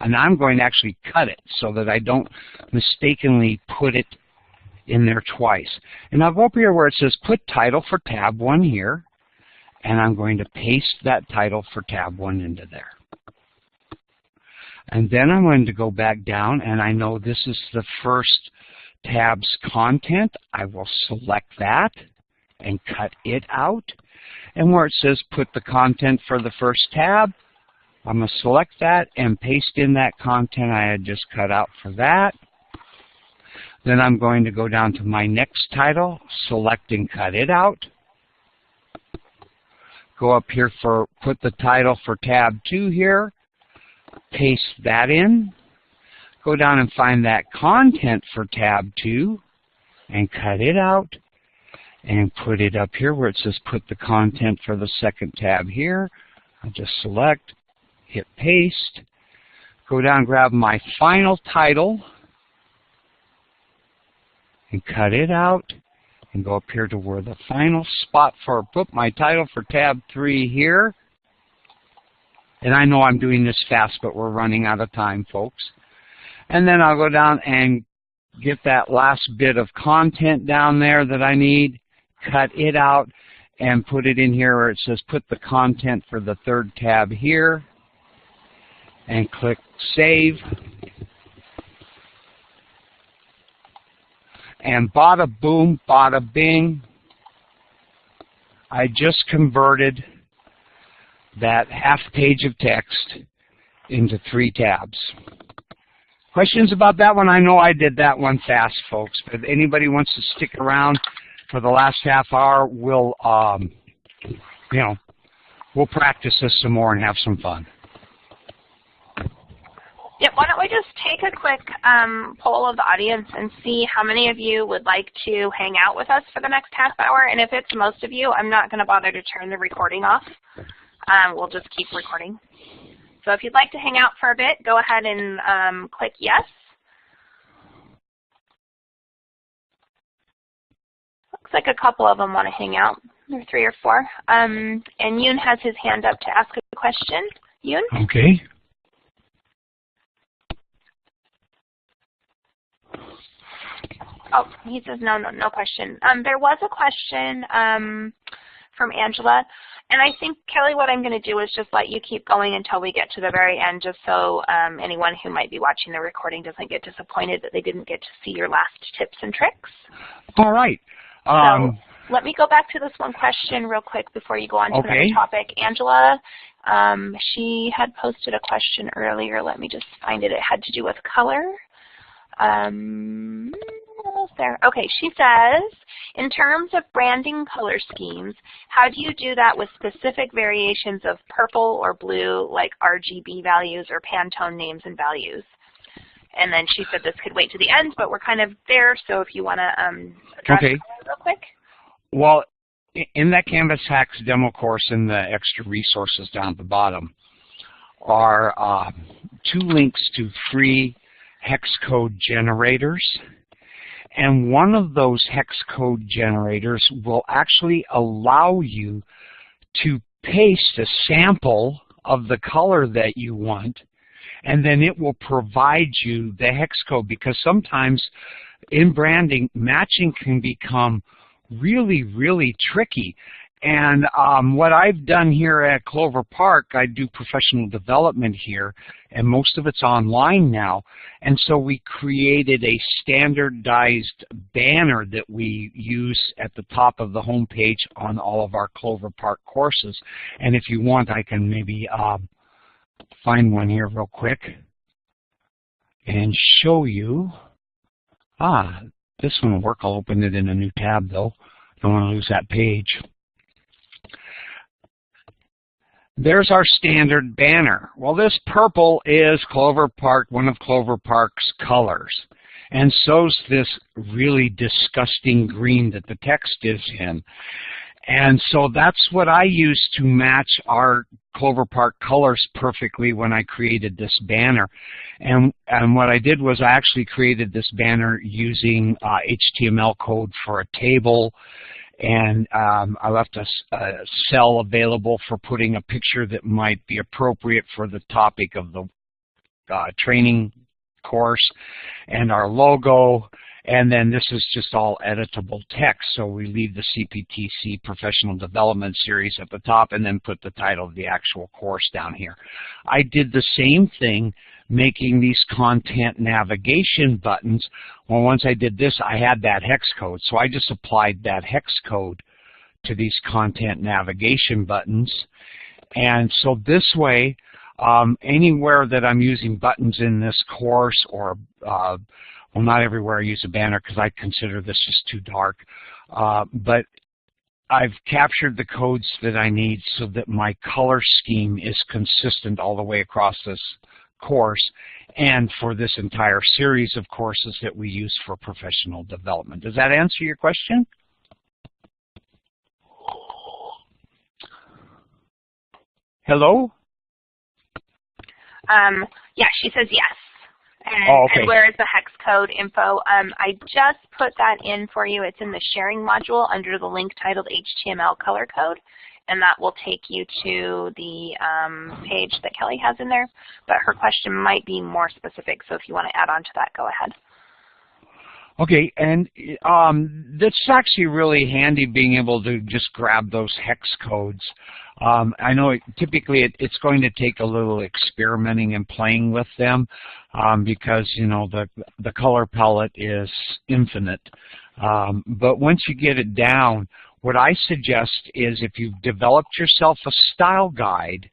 and I'm going to actually cut it so that I don't mistakenly put it in there twice. And I'll go up here where it says put title for tab 1 here, and I'm going to paste that title for tab 1 into there. And then I'm going to go back down, and I know this is the first tab's content. I will select that and cut it out. And where it says put the content for the first tab, I'm going to select that and paste in that content I had just cut out for that. Then I'm going to go down to my next title, select and cut it out go up here for put the title for tab 2 here, paste that in, go down and find that content for tab 2 and cut it out and put it up here where it says put the content for the second tab here. I'll just select, hit paste, go down grab my final title and cut it out and go up here to where the final spot for put my title for tab 3 here. And I know I'm doing this fast, but we're running out of time, folks. And then I'll go down and get that last bit of content down there that I need, cut it out, and put it in here where it says put the content for the third tab here, and click Save. And bada boom, bada bing, I just converted that half page of text into three tabs. Questions about that one? I know I did that one fast, folks, but if anybody wants to stick around for the last half hour, we'll, um, you know, we'll practice this some more and have some fun. Yep, why don't we just take a quick um, poll of the audience and see how many of you would like to hang out with us for the next half hour. And if it's most of you, I'm not going to bother to turn the recording off. Um, we'll just keep recording. So if you'd like to hang out for a bit, go ahead and um, click yes. Looks like a couple of them want to hang out. Are three or four. Um, and Yoon has his hand up to ask a question. Yoon? Okay. Oh, he says no, no, no question. Um, there was a question um, from Angela, and I think, Kelly, what I'm going to do is just let you keep going until we get to the very end, just so um, anyone who might be watching the recording doesn't get disappointed that they didn't get to see your last tips and tricks. All right. Um, so let me go back to this one question real quick before you go on to okay. another topic. Angela, um, she had posted a question earlier. Let me just find it. It had to do with color. Um, there? Okay, she says, in terms of branding color schemes, how do you do that with specific variations of purple or blue, like RGB values or Pantone names and values? And then she said this could wait to the end, but we're kind of there, so if you want to um, address okay. real quick. Well, in that Canvas Hacks demo course in the extra resources down at the bottom are uh, two links to free hex code generators. And one of those hex code generators will actually allow you to paste a sample of the color that you want, and then it will provide you the hex code because sometimes in branding, matching can become really, really tricky. And um, what I've done here at Clover Park, I do professional development here, and most of it's online now. And so we created a standardized banner that we use at the top of the home page on all of our Clover Park courses. And if you want, I can maybe um, find one here real quick and show you. Ah, this one will work. I'll open it in a new tab, though. Don't want to lose that page. There's our standard banner. Well, this purple is Clover Park, one of Clover Park's colors. And so's this really disgusting green that the text is in. And so that's what I used to match our Clover Park colors perfectly when I created this banner. And, and what I did was I actually created this banner using uh, HTML code for a table and um, I left a, a, cell available for putting a picture that might be appropriate for the topic of the uh, training course and our logo and then this is just all editable text so we leave the CPTC professional development series at the top and then put the title of the actual course down here. I did the same thing making these content navigation buttons. Well, once I did this, I had that hex code. So I just applied that hex code to these content navigation buttons. And so this way, um, anywhere that I'm using buttons in this course or, uh, well, not everywhere I use a banner because I consider this just too dark, uh, but I've captured the codes that I need so that my color scheme is consistent all the way across this course and for this entire series of courses that we use for professional development. Does that answer your question? Hello? Um, yeah, she says yes. And, oh, okay. and where is the hex code info? Um, I just put that in for you. It's in the sharing module under the link titled HTML color code and that will take you to the um, page that Kelly has in there. But her question might be more specific, so if you want to add on to that, go ahead. Okay, and um, that's actually really handy being able to just grab those hex codes. Um, I know it, typically it, it's going to take a little experimenting and playing with them um, because you know the the color palette is infinite. Um, but once you get it down, what I suggest is if you've developed yourself a style guide,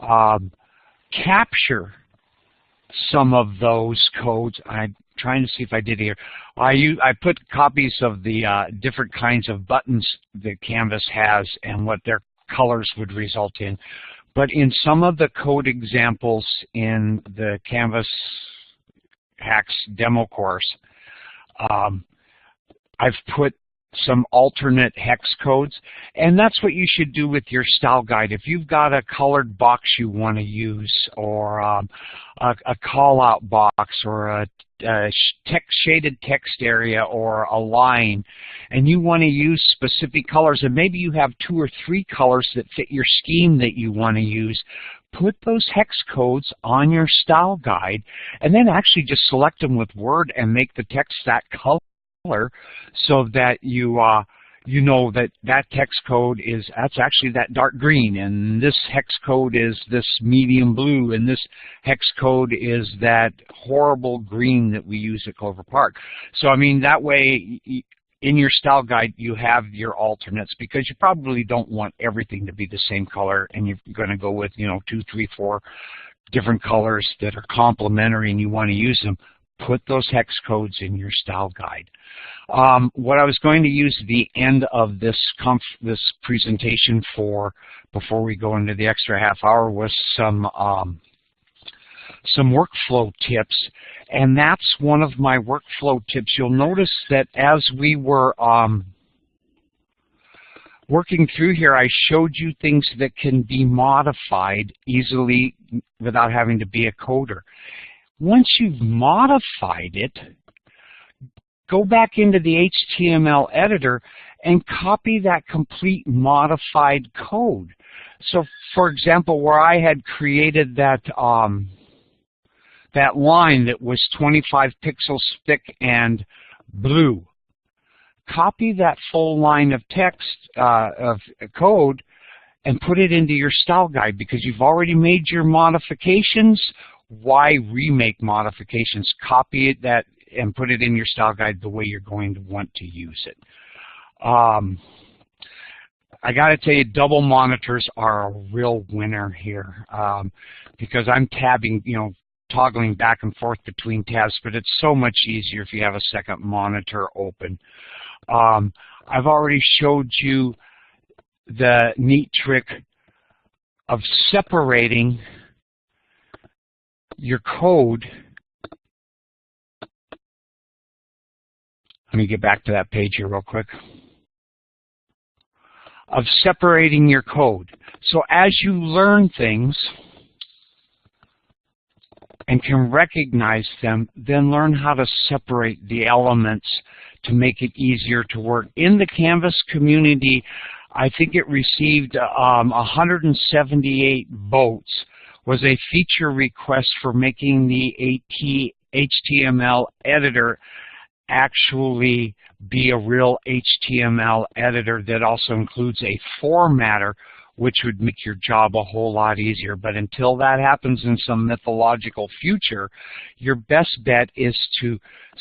um, capture some of those codes. I'm trying to see if I did here. I I put copies of the uh, different kinds of buttons that Canvas has and what their colors would result in. But in some of the code examples in the Canvas Hacks demo course, um, I've put some alternate hex codes, and that's what you should do with your style guide. If you've got a colored box you want to use, or um, a, a call-out box, or a, a text, shaded text area, or a line, and you want to use specific colors, and maybe you have two or three colors that fit your scheme that you want to use, put those hex codes on your style guide, and then actually just select them with Word and make the text that color color so that you uh, you know that that text code is that's actually that dark green and this hex code is this medium blue and this hex code is that horrible green that we use at Clover Park. So I mean that way in your style guide you have your alternates because you probably don't want everything to be the same color and you're going to go with you know two, three, four different colors that are complementary and you want to use them put those hex codes in your style guide. Um, what I was going to use the end of this this presentation for, before we go into the extra half hour, was some um, some workflow tips, and that's one of my workflow tips. You'll notice that as we were um, working through here, I showed you things that can be modified easily without having to be a coder. Once you've modified it, go back into the HTML editor and copy that complete modified code. So for example, where I had created that um, that line that was 25 pixels thick and blue, copy that full line of text uh, of code and put it into your style guide because you've already made your modifications why remake modifications? Copy it that and put it in your style guide the way you're going to want to use it. Um, I got to tell you, double monitors are a real winner here um, because I'm tabbing, you know, toggling back and forth between tabs, but it's so much easier if you have a second monitor open. Um, I've already showed you the neat trick of separating your code, let me get back to that page here real quick, of separating your code. So as you learn things and can recognize them, then learn how to separate the elements to make it easier to work. In the Canvas community, I think it received um, 178 votes was a feature request for making the AT HTML editor actually be a real HTML editor that also includes a formatter which would make your job a whole lot easier. But until that happens in some mythological future, your best bet is to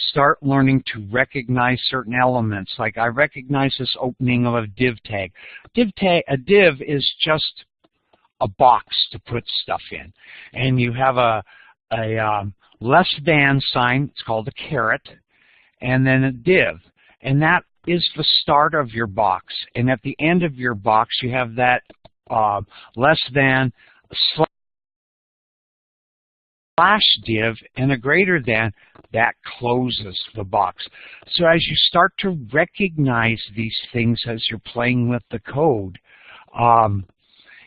start learning to recognize certain elements. Like I recognize this opening of a div tag. Div tag a div is just a box to put stuff in. And you have a, a um, less than sign, it's called a caret, and then a div. And that is the start of your box. And at the end of your box, you have that uh, less than slash div and a greater than, that closes the box. So as you start to recognize these things as you're playing with the code, um,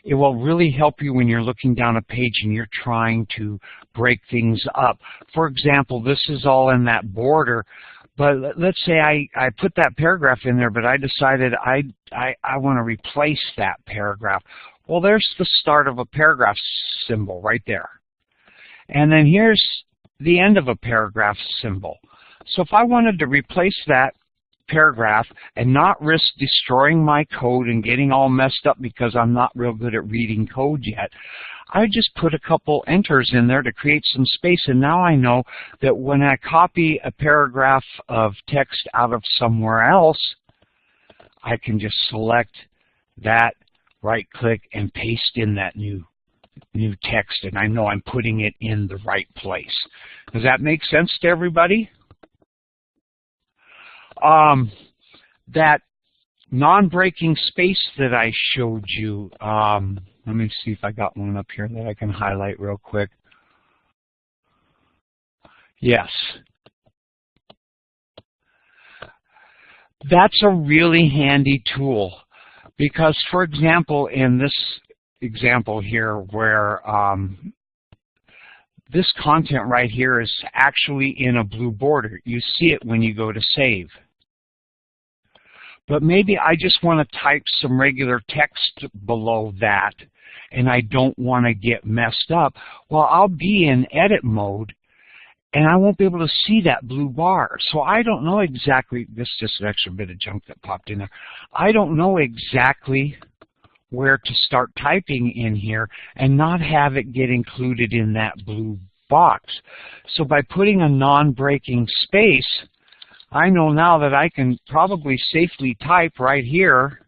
it will really help you when you're looking down a page and you're trying to break things up. For example, this is all in that border, but let's say I, I put that paragraph in there, but I decided I, I, I want to replace that paragraph. Well, there's the start of a paragraph symbol right there. And then here's the end of a paragraph symbol. So if I wanted to replace that paragraph and not risk destroying my code and getting all messed up because I'm not real good at reading code yet, I just put a couple enters in there to create some space and now I know that when I copy a paragraph of text out of somewhere else, I can just select that, right click, and paste in that new new text and I know I'm putting it in the right place. Does that make sense to everybody? Um, that non-breaking space that I showed you, um, let me see if I got one up here that I can highlight real quick. Yes. That's a really handy tool because, for example, in this example here where um, this content right here is actually in a blue border. You see it when you go to save. But maybe I just want to type some regular text below that and I don't want to get messed up. Well, I'll be in edit mode and I won't be able to see that blue bar. So I don't know exactly, this is just an extra bit of junk that popped in there. I don't know exactly where to start typing in here and not have it get included in that blue box. So by putting a non-breaking space, I know now that I can probably safely type right here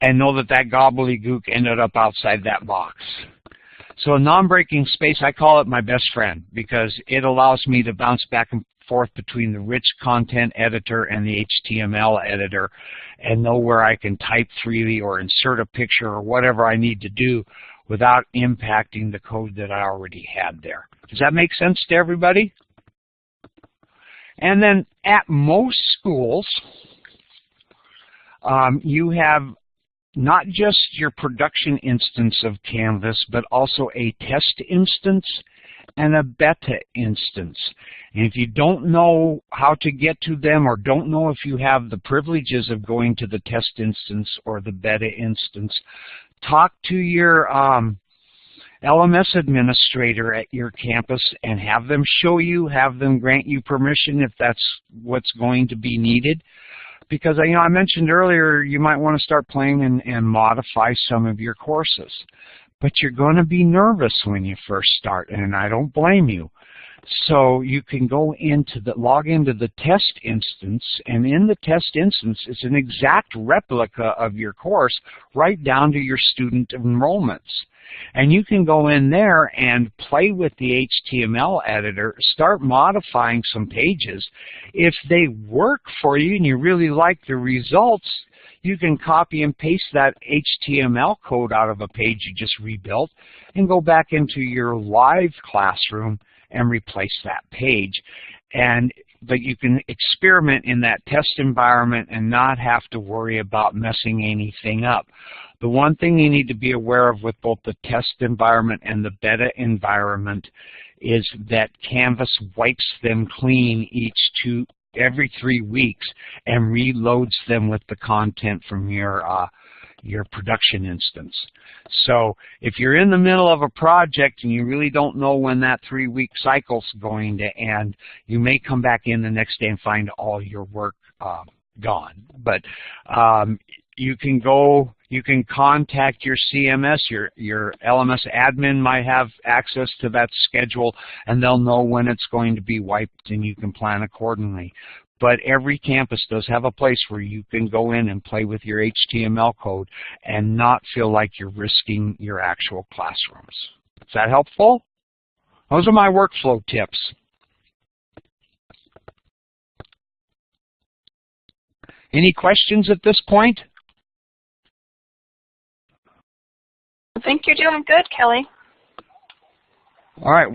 and know that that gobbledygook ended up outside that box. So a non-breaking space, I call it my best friend because it allows me to bounce back and forth between the rich content editor and the HTML editor and know where I can type freely or insert a picture or whatever I need to do without impacting the code that I already had there. Does that make sense to everybody? And then at most schools, um, you have not just your production instance of Canvas, but also a test instance and a beta instance. And if you don't know how to get to them or don't know if you have the privileges of going to the test instance or the beta instance, talk to your um, LMS administrator at your campus and have them show you, have them grant you permission if that's what's going to be needed. Because you know, I mentioned earlier you might want to start playing and, and modify some of your courses but you're going to be nervous when you first start, and I don't blame you. So you can go into the, log into the test instance, and in the test instance, it's an exact replica of your course right down to your student enrollments. And you can go in there and play with the HTML editor, start modifying some pages. If they work for you and you really like the results, you can copy and paste that HTML code out of a page you just rebuilt and go back into your live classroom and replace that page. And but you can experiment in that test environment and not have to worry about messing anything up. The one thing you need to be aware of with both the test environment and the beta environment is that Canvas wipes them clean each two every three weeks and reloads them with the content from your uh, your production instance. So if you're in the middle of a project and you really don't know when that three-week cycle's going to end, you may come back in the next day and find all your work uh, gone. But um, you can go, you can contact your CMS, your, your LMS admin might have access to that schedule and they'll know when it's going to be wiped and you can plan accordingly. But every campus does have a place where you can go in and play with your HTML code and not feel like you're risking your actual classrooms. Is that helpful? Those are my workflow tips. Any questions at this point? I think you're doing good, Kelly. All right.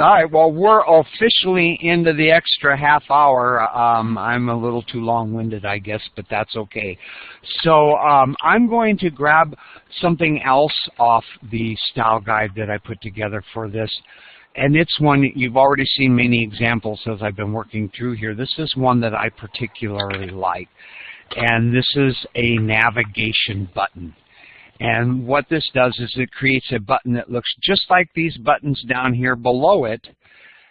All right, well, we're officially into the extra half hour. Um, I'm a little too long-winded, I guess, but that's okay. So um, I'm going to grab something else off the style guide that I put together for this. And it's one you've already seen many examples as I've been working through here. This is one that I particularly like. And this is a navigation button. And what this does is it creates a button that looks just like these buttons down here below it.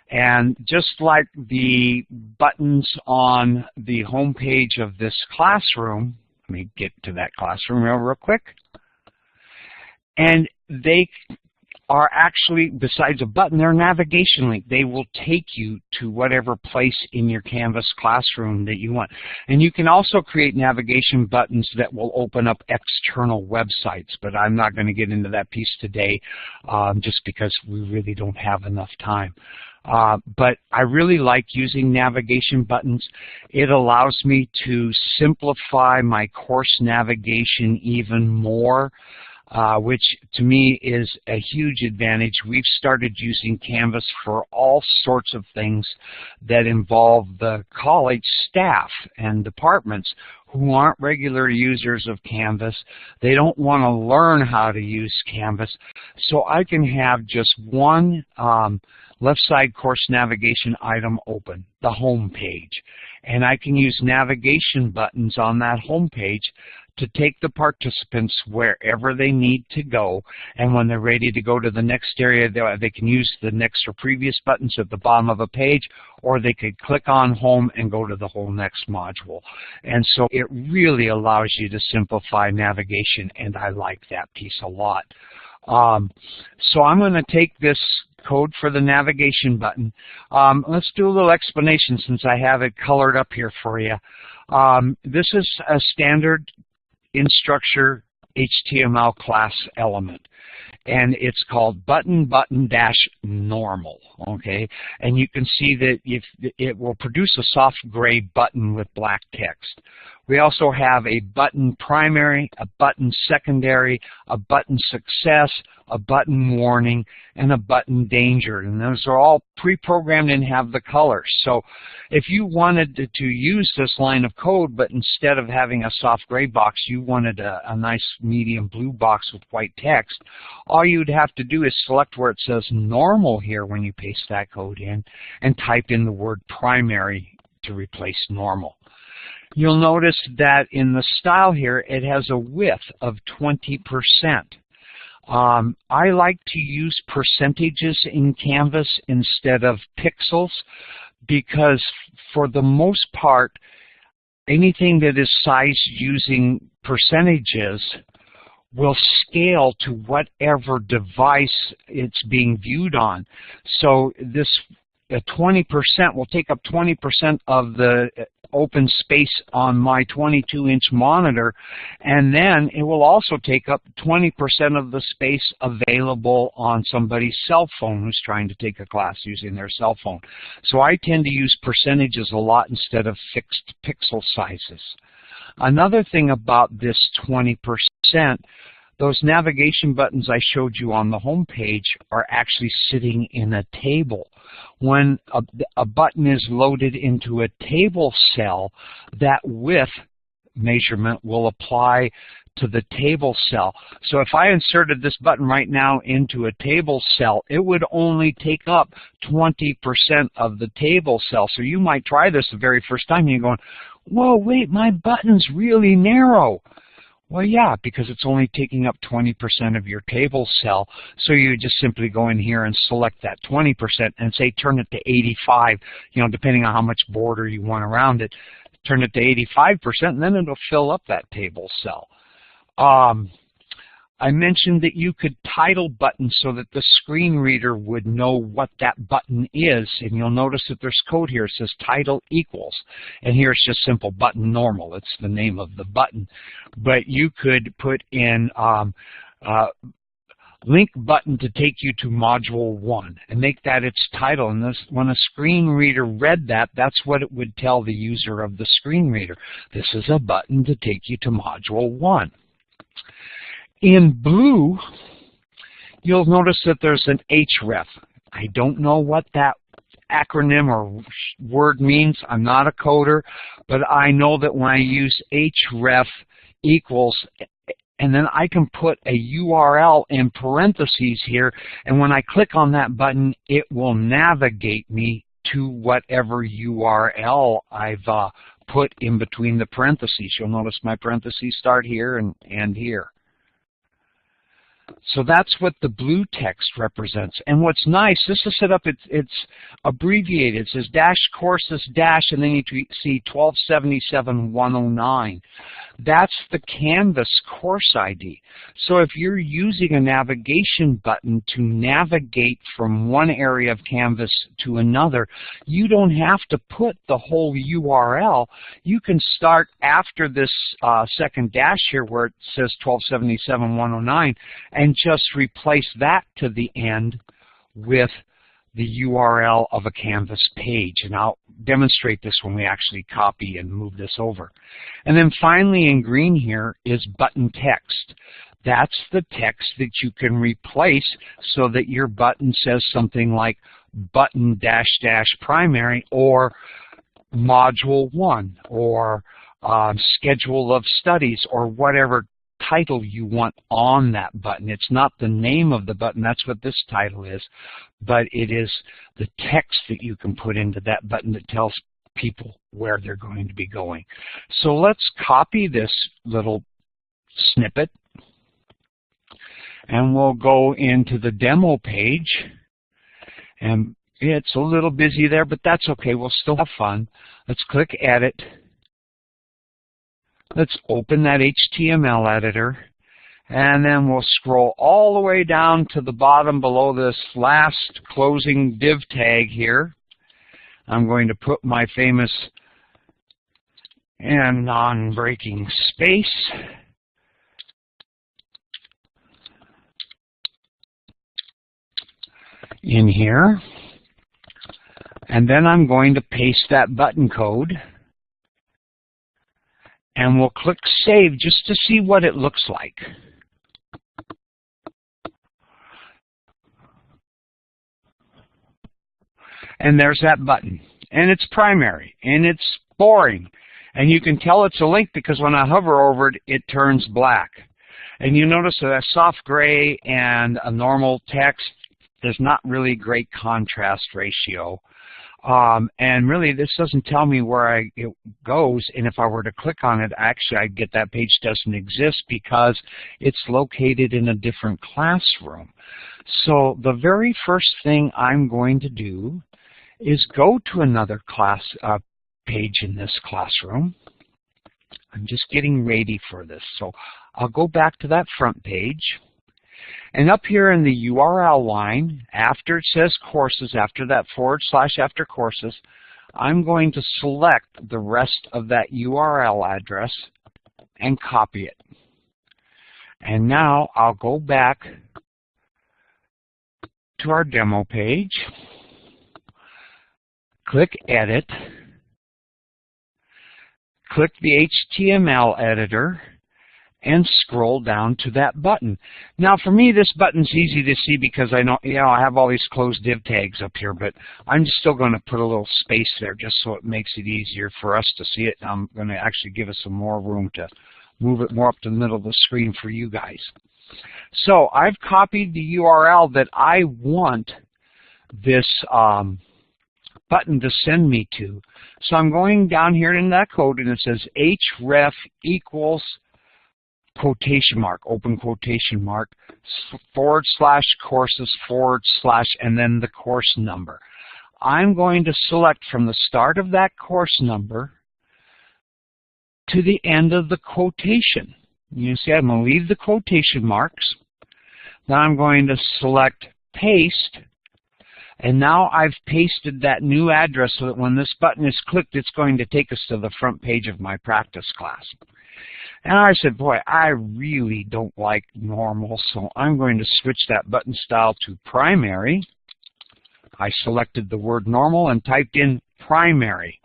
And just like the buttons on the home page of this classroom, let me get to that classroom real, real quick. And they are actually, besides a button, they're navigation link. They will take you to whatever place in your Canvas classroom that you want. And you can also create navigation buttons that will open up external websites, but I'm not going to get into that piece today um, just because we really don't have enough time. Uh, but I really like using navigation buttons. It allows me to simplify my course navigation even more uh, which to me is a huge advantage. We've started using Canvas for all sorts of things that involve the college staff and departments who aren't regular users of Canvas. They don't want to learn how to use Canvas. So I can have just one um, left side course navigation item open, the home page. And I can use navigation buttons on that home page to take the participants wherever they need to go. And when they're ready to go to the next area, they, they can use the next or previous buttons at the bottom of a page, or they could click on home and go to the whole next module. And so it really allows you to simplify navigation, and I like that piece a lot. Um, so I'm going to take this code for the navigation button. Um, let's do a little explanation since I have it colored up here for you. Um, this is a standard Instructure HTML class element. And it's called button button dash normal okay? And you can see that if it will produce a soft gray button with black text we also have a button primary, a button secondary, a button success, a button warning, and a button danger. And those are all pre-programmed and have the colors. So if you wanted to, to, use this line of code, but instead of having a soft gray box, you wanted a, a nice medium blue box with white text, all you'd have to do is select where it says normal here when you paste that code in and type in the word primary to replace normal. You'll notice that in the style here, it has a width of 20%. Um, I like to use percentages in Canvas instead of pixels because for the most part, anything that is sized using percentages will scale to whatever device it's being viewed on. So this 20% will take up 20% of the uh, open space on my 22-inch monitor, and then it will also take up 20% of the space available on somebody's cell phone who's trying to take a class using their cell phone. So I tend to use percentages a lot instead of fixed pixel sizes. Another thing about this 20% those navigation buttons I showed you on the home page are actually sitting in a table. When a, a button is loaded into a table cell, that width measurement will apply to the table cell. So if I inserted this button right now into a table cell, it would only take up 20% of the table cell. So you might try this the very first time and you're going, whoa, wait, my button's really narrow. Well, yeah, because it's only taking up 20% of your table cell. So you just simply go in here and select that 20% and say turn it to 85, you know, depending on how much border you want around it. Turn it to 85%, and then it'll fill up that table cell. Um, I mentioned that you could title buttons so that the screen reader would know what that button is. And you'll notice that there's code here. It says title equals. And here it's just simple button normal. It's the name of the button. But you could put in um, uh, link button to take you to module one and make that its title. And this, when a screen reader read that, that's what it would tell the user of the screen reader. This is a button to take you to module one. In blue, you'll notice that there's an href. I don't know what that acronym or word means. I'm not a coder, but I know that when I use href equals, and then I can put a URL in parentheses here, and when I click on that button, it will navigate me to whatever URL I've uh, put in between the parentheses. You'll notice my parentheses start here and, and here. So that's what the blue text represents. And what's nice, this is set up, it's, it's abbreviated. It says dash courses dash, and then you see 1277-109. That's the Canvas course ID. So if you're using a navigation button to navigate from one area of Canvas to another, you don't have to put the whole URL. You can start after this uh, second dash here where it says 1277-109 and just replace that to the end with the URL of a Canvas page. And I'll demonstrate this when we actually copy and move this over. And then finally in green here is button text. That's the text that you can replace so that your button says something like button dash dash primary or module one or uh, schedule of studies or whatever title you want on that button. It's not the name of the button, that's what this title is, but it is the text that you can put into that button that tells people where they're going to be going. So let's copy this little snippet and we'll go into the demo page and it's a little busy there, but that's okay. We'll still have fun. Let's click Edit. Let's open that HTML editor and then we'll scroll all the way down to the bottom below this last closing div tag here. I'm going to put my famous and non-breaking space. in here. And then I'm going to paste that button code and we'll click Save just to see what it looks like. And there's that button. And it's primary. And it's boring. And you can tell it's a link because when I hover over it, it turns black. And you notice that a soft gray and a normal text, there's not really great contrast ratio. Um, and really, this doesn't tell me where I, it goes. And if I were to click on it, actually, I'd get that page doesn't exist because it's located in a different classroom. So the very first thing I'm going to do is go to another class uh, page in this classroom. I'm just getting ready for this. So I'll go back to that front page. And up here in the URL line, after it says courses, after that forward slash after courses, I'm going to select the rest of that URL address and copy it. And now I'll go back to our demo page, click Edit, click the HTML editor, and scroll down to that button. Now for me this button's easy to see because I know you know I have all these closed div tags up here but I'm still going to put a little space there just so it makes it easier for us to see it. I'm going to actually give us some more room to move it more up to the middle of the screen for you guys. So I've copied the URL that I want this um, button to send me to. So I'm going down here in that code and it says href equals quotation mark, open quotation mark, forward slash courses forward slash, and then the course number. I'm going to select from the start of that course number to the end of the quotation. You see I'm going to leave the quotation marks. Then I'm going to select paste. And now I've pasted that new address so that when this button is clicked, it's going to take us to the front page of my practice class. And I said, boy, I really don't like normal, so I'm going to switch that button style to primary. I selected the word normal and typed in primary.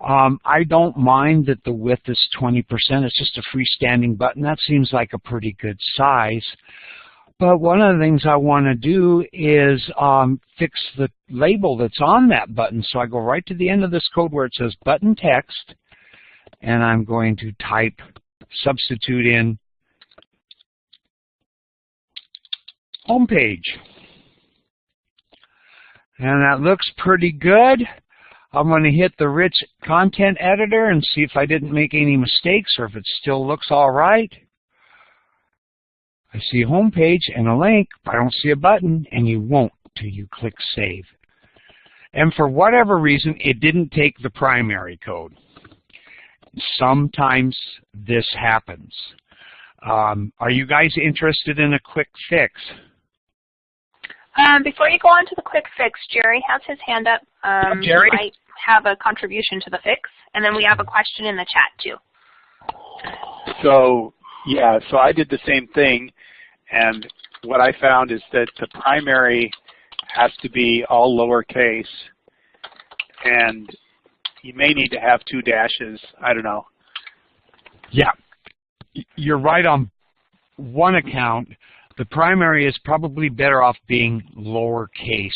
Um, I don't mind that the width is 20%. It's just a freestanding button. That seems like a pretty good size. But one of the things I want to do is um, fix the label that's on that button. So I go right to the end of this code where it says button text, and I'm going to type substitute in home page. And that looks pretty good. I'm going to hit the rich content editor and see if I didn't make any mistakes or if it still looks all right. I see a home page and a link, but I don't see a button, and you won't till you click Save. And for whatever reason, it didn't take the primary code. Sometimes this happens. Um, are you guys interested in a quick fix? Um, before you go on to the quick fix, Jerry has his hand up. Um, Jerry? He might have a contribution to the fix, and then we have a question in the chat too. So yeah, so I did the same thing, and what I found is that the primary has to be all lowercase, and you may need to have two dashes. I don't know. Yeah, you're right on one account. The primary is probably better off being lowercase,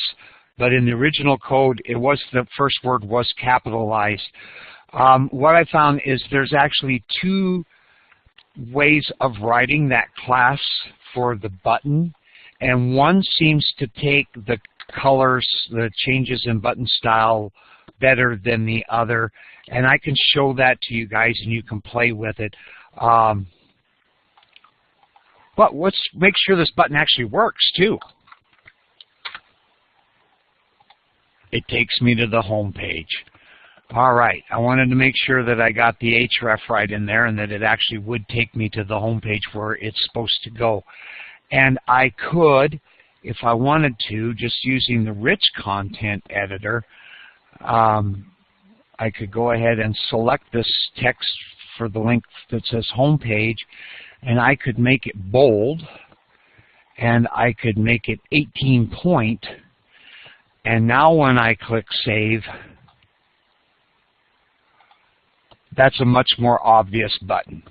but in the original code, it was the first word was capitalized. Um, what I found is there's actually two ways of writing that class for the button, and one seems to take the colors, the changes in button style better than the other, and I can show that to you guys and you can play with it. Um, but let's make sure this button actually works too. It takes me to the home page. All right, I wanted to make sure that I got the href right in there and that it actually would take me to the home page where it's supposed to go. And I could, if I wanted to, just using the rich content editor, um, I could go ahead and select this text for the link that says home page and I could make it bold and I could make it 18 point and now when I click save that's a much more obvious button.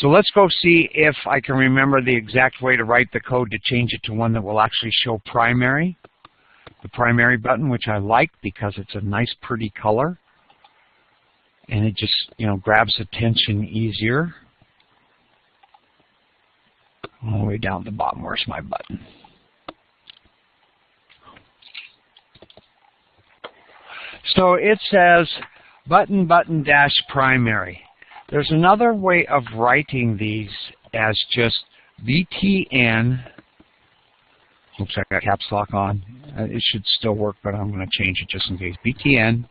So let's go see if I can remember the exact way to write the code to change it to one that will actually show primary. The primary button, which I like because it's a nice pretty color. And it just, you know, grabs attention easier. All the way down to the bottom, where's my button? So it says button button dash primary. There's another way of writing these as just BTN. Like I got caps lock on. Uh, it should still work, but I'm going to change it just in case. BTN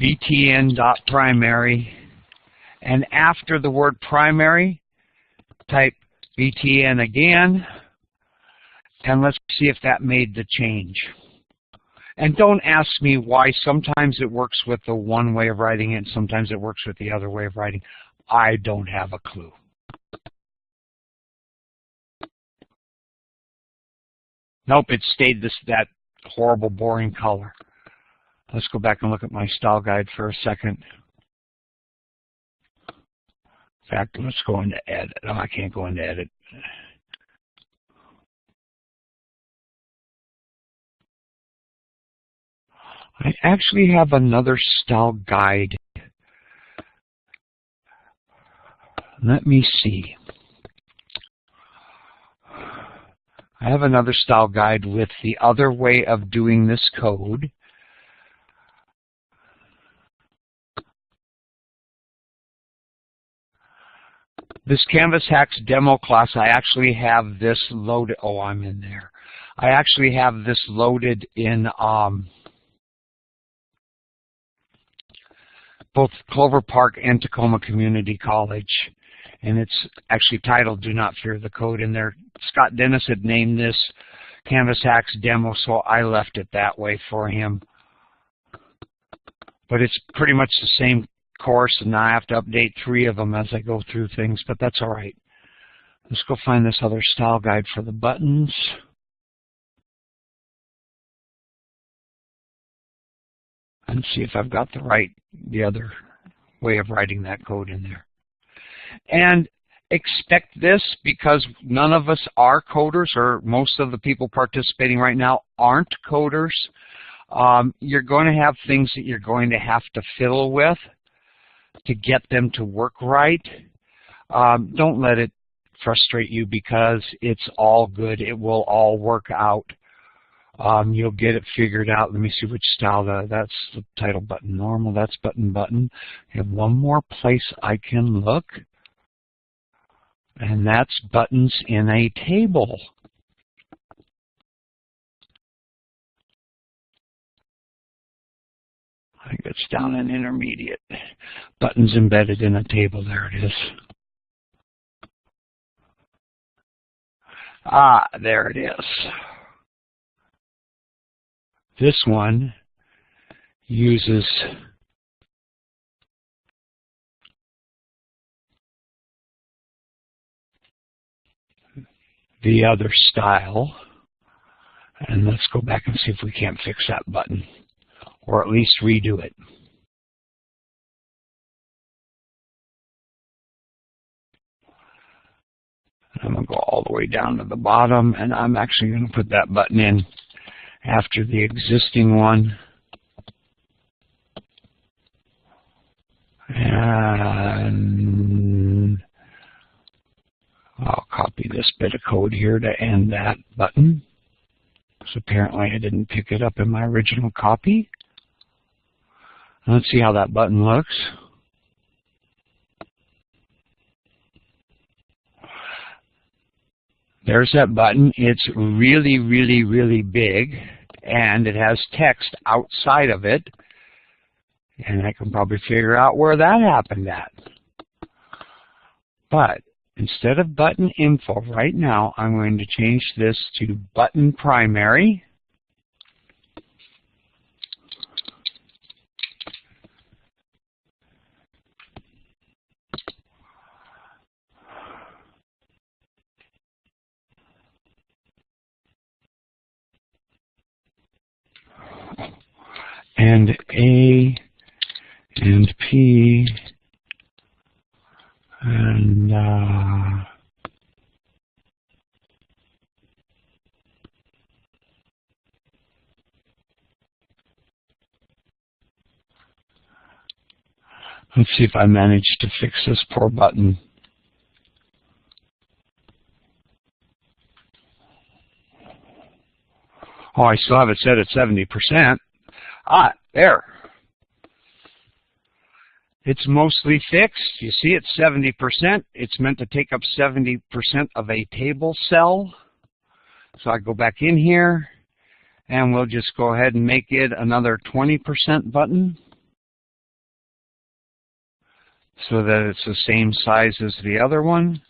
BTN dot primary, and after the word primary, type BTN again, and let's see if that made the change. And don't ask me why. Sometimes it works with the one way of writing it, and sometimes it works with the other way of writing. I don't have a clue. Nope, it stayed this that horrible, boring color. Let's go back and look at my style guide for a second. In fact, let's go into edit. Oh, I can't go into edit. I actually have another style guide. Let me see. I have another style guide with the other way of doing this code. This Canvas Hacks demo class, I actually have this loaded. Oh, I'm in there. I actually have this loaded in um, both Clover Park and Tacoma Community College. And it's actually titled Do Not Fear the Code in there. Scott Dennis had named this Canvas Hacks demo, so I left it that way for him. But it's pretty much the same course, and I have to update three of them as I go through things, but that's all right. Let's go find this other style guide for the buttons. And see if I've got the right, the other way of writing that code in there. And expect this because none of us are coders, or most of the people participating right now aren't coders. Um, you're going to have things that you're going to have to fiddle with to get them to work right. Um, don't let it frustrate you because it's all good. It will all work out. Um, you'll get it figured out. Let me see which style the, that's the title button. Normal, that's button button. I have one more place I can look. And that's buttons in a table. I think it's down in intermediate. Buttons embedded in a table, there it is. Ah, there it is. This one uses the other style. And let's go back and see if we can't fix that button, or at least redo it. I'm going to go all the way down to the bottom, and I'm actually going to put that button in after the existing one. And I'll copy this bit of code here to end that button. So apparently I didn't pick it up in my original copy. Let's see how that button looks. There's that button. It's really, really, really big, and it has text outside of it. And I can probably figure out where that happened at. But instead of button info right now, I'm going to change this to button primary. and A and P and uh, let's see if I manage to fix this poor button. Oh, I still have it set at 70%. Ah, there. It's mostly fixed. You see it's 70%. It's meant to take up 70% of a table cell. So I go back in here and we'll just go ahead and make it another 20% button so that it's the same size as the other one.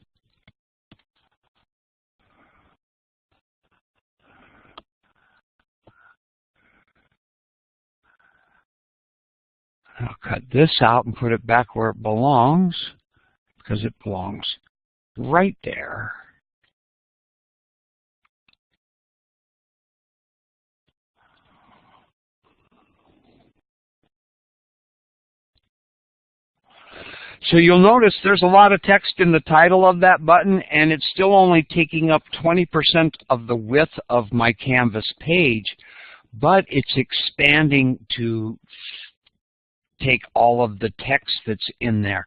I'll cut this out and put it back where it belongs because it belongs right there. So you'll notice there's a lot of text in the title of that button and it's still only taking up 20% of the width of my Canvas page, but it's expanding to take all of the text that's in there.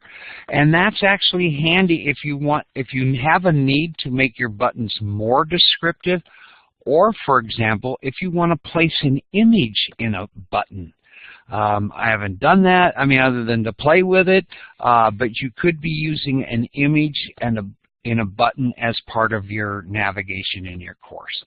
And that's actually handy if you want, if you have a need to make your buttons more descriptive, or for example, if you want to place an image in a button. Um, I haven't done that, I mean, other than to play with it, uh, but you could be using an image and a, in a button as part of your navigation in your course.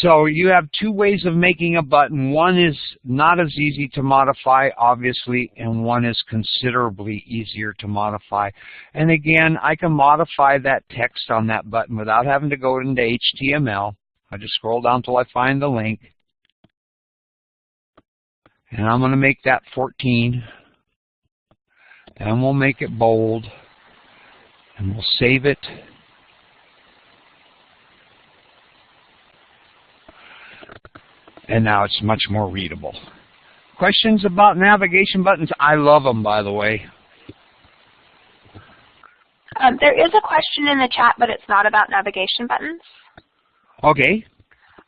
So you have two ways of making a button. One is not as easy to modify, obviously, and one is considerably easier to modify. And again, I can modify that text on that button without having to go into HTML. I just scroll down until I find the link. And I'm going to make that 14. And we'll make it bold. And we'll save it. And now it's much more readable. Questions about navigation buttons? I love them, by the way. Um, there is a question in the chat, but it's not about navigation buttons. Okay.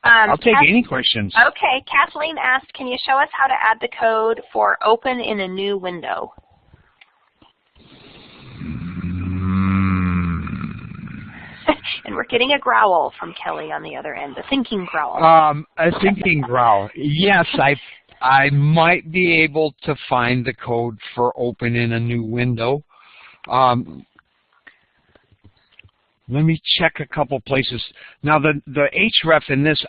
Um, I'll take Kath any questions. Okay. Kathleen asked, can you show us how to add the code for open in a new window? and we're getting a growl from Kelly on the other end, a thinking growl. Um, a thinking growl. Yes, I I might be able to find the code for open in a new window. Um, let me check a couple places. Now the, the href in this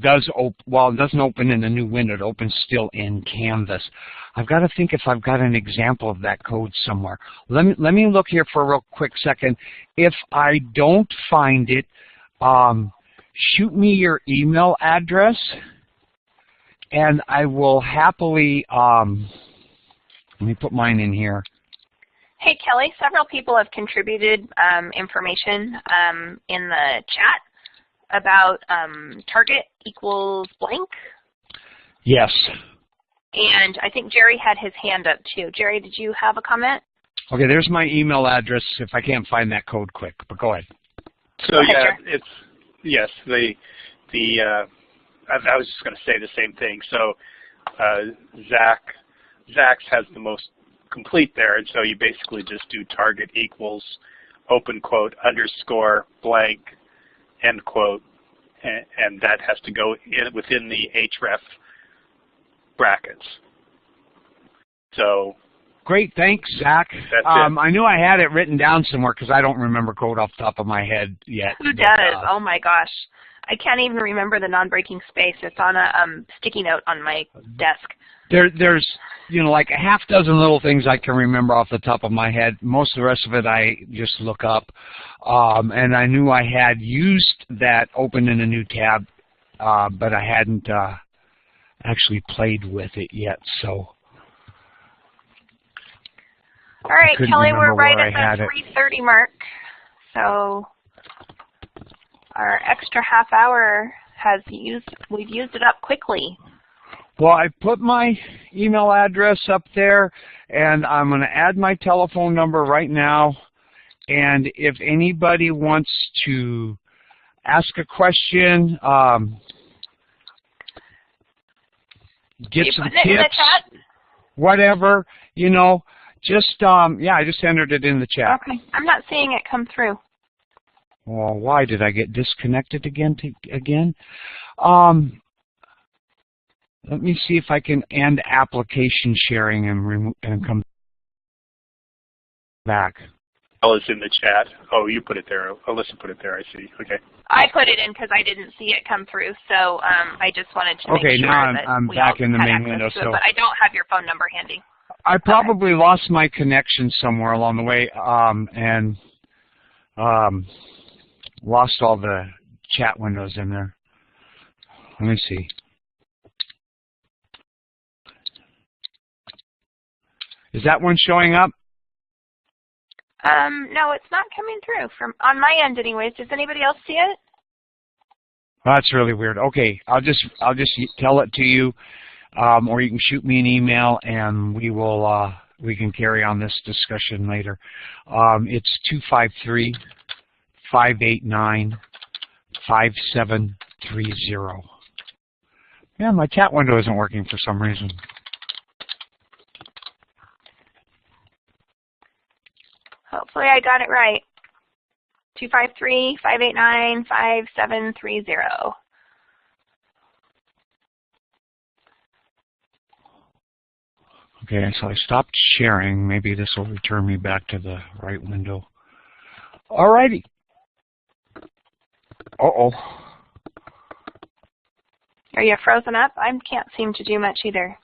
does open, well, it doesn't open in a new window, it opens still in Canvas. I've got to think if I've got an example of that code somewhere. Let me, let me look here for a real quick second. If I don't find it, um, shoot me your email address and I will happily, um, let me put mine in here. Hey, Kelly, several people have contributed um, information um, in the chat about um, target equals blank. Yes. And I think Jerry had his hand up too. Jerry, did you have a comment? Okay, there's my email address if I can't find that code quick, but go ahead. So Go ahead, yeah, Jerry. it's yes the the uh, I, I was just going to say the same thing. So uh, Zach Zach's has the most complete there, and so you basically just do target equals open quote underscore blank end quote, and, and that has to go in within the href brackets. So Great, thanks, Zach. Um, I knew I had it written down somewhere because I don't remember code off the top of my head yet. Who but, does? uh, oh my gosh. I can't even remember the non-breaking space. It's on a um, sticky note on my desk. There, there's, you know, like a half dozen little things I can remember off the top of my head. Most of the rest of it I just look up. Um, and I knew I had used that open in a new tab, uh, but I hadn't uh, actually played with it yet. So All right, Kelly, we're right at the it. 3.30 mark. So our extra half hour has used, we've used it up quickly. Well, I put my email address up there, and I'm going to add my telephone number right now. And if anybody wants to ask a question, um, get you some putting it in the tips, whatever, you know, just, um, yeah, I just entered it in the chat. Okay. I'm not seeing it come through. Well, why did I get disconnected again? To, again, um, let me see if I can end application sharing and remove and come back. Ella's in the chat. Oh, you put it there. Alyssa put it there. I see. Okay. I put it in because I didn't see it come through, so um, I just wanted to Okay, make sure now I'm- that I'm we back in the main window, to it, so- but I don't have your phone number handy. I probably lost my connection somewhere along the way, um, and um, lost all the chat windows in there. Let me see. Is that one showing up? Um, no, it's not coming through from on my end, anyways. Does anybody else see it? That's really weird. Okay, I'll just I'll just tell it to you, um, or you can shoot me an email, and we will uh, we can carry on this discussion later. Um, it's two five three five eight nine five seven three zero. Yeah, my chat window isn't working for some reason. Hopefully, I got it right. Two five three five eight nine five seven three zero. Okay, so I stopped sharing. Maybe this will return me back to the right window. Alrighty. Uh-oh. Are you frozen up? I can't seem to do much either.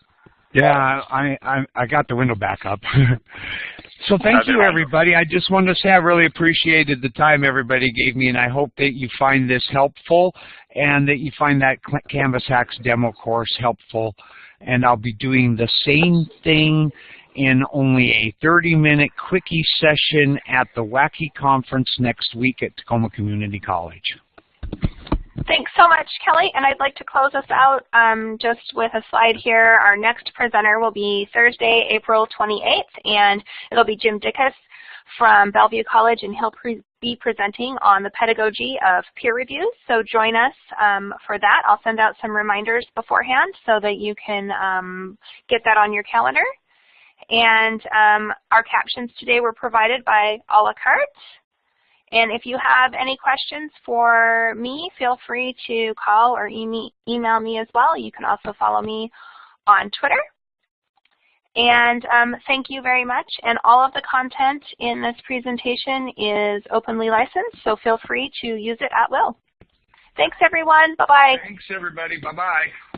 Yeah, I, I I got the window back up. so thank you, everybody. I just wanted to say I really appreciated the time everybody gave me, and I hope that you find this helpful and that you find that Canvas Hacks demo course helpful. And I'll be doing the same thing in only a 30-minute quickie session at the Wacky Conference next week at Tacoma Community College. Thanks so much, Kelly. And I'd like to close us out um, just with a slide here. Our next presenter will be Thursday, April 28th, and it'll be Jim Dickus from Bellevue College, and he'll pre be presenting on the pedagogy of peer reviews. So join us um, for that. I'll send out some reminders beforehand so that you can um, get that on your calendar. And um, our captions today were provided by a la carte. And if you have any questions for me, feel free to call or email me as well. You can also follow me on Twitter. And um, thank you very much. And all of the content in this presentation is openly licensed, so feel free to use it at will. Thanks, everyone. Bye-bye. Thanks, everybody. Bye-bye.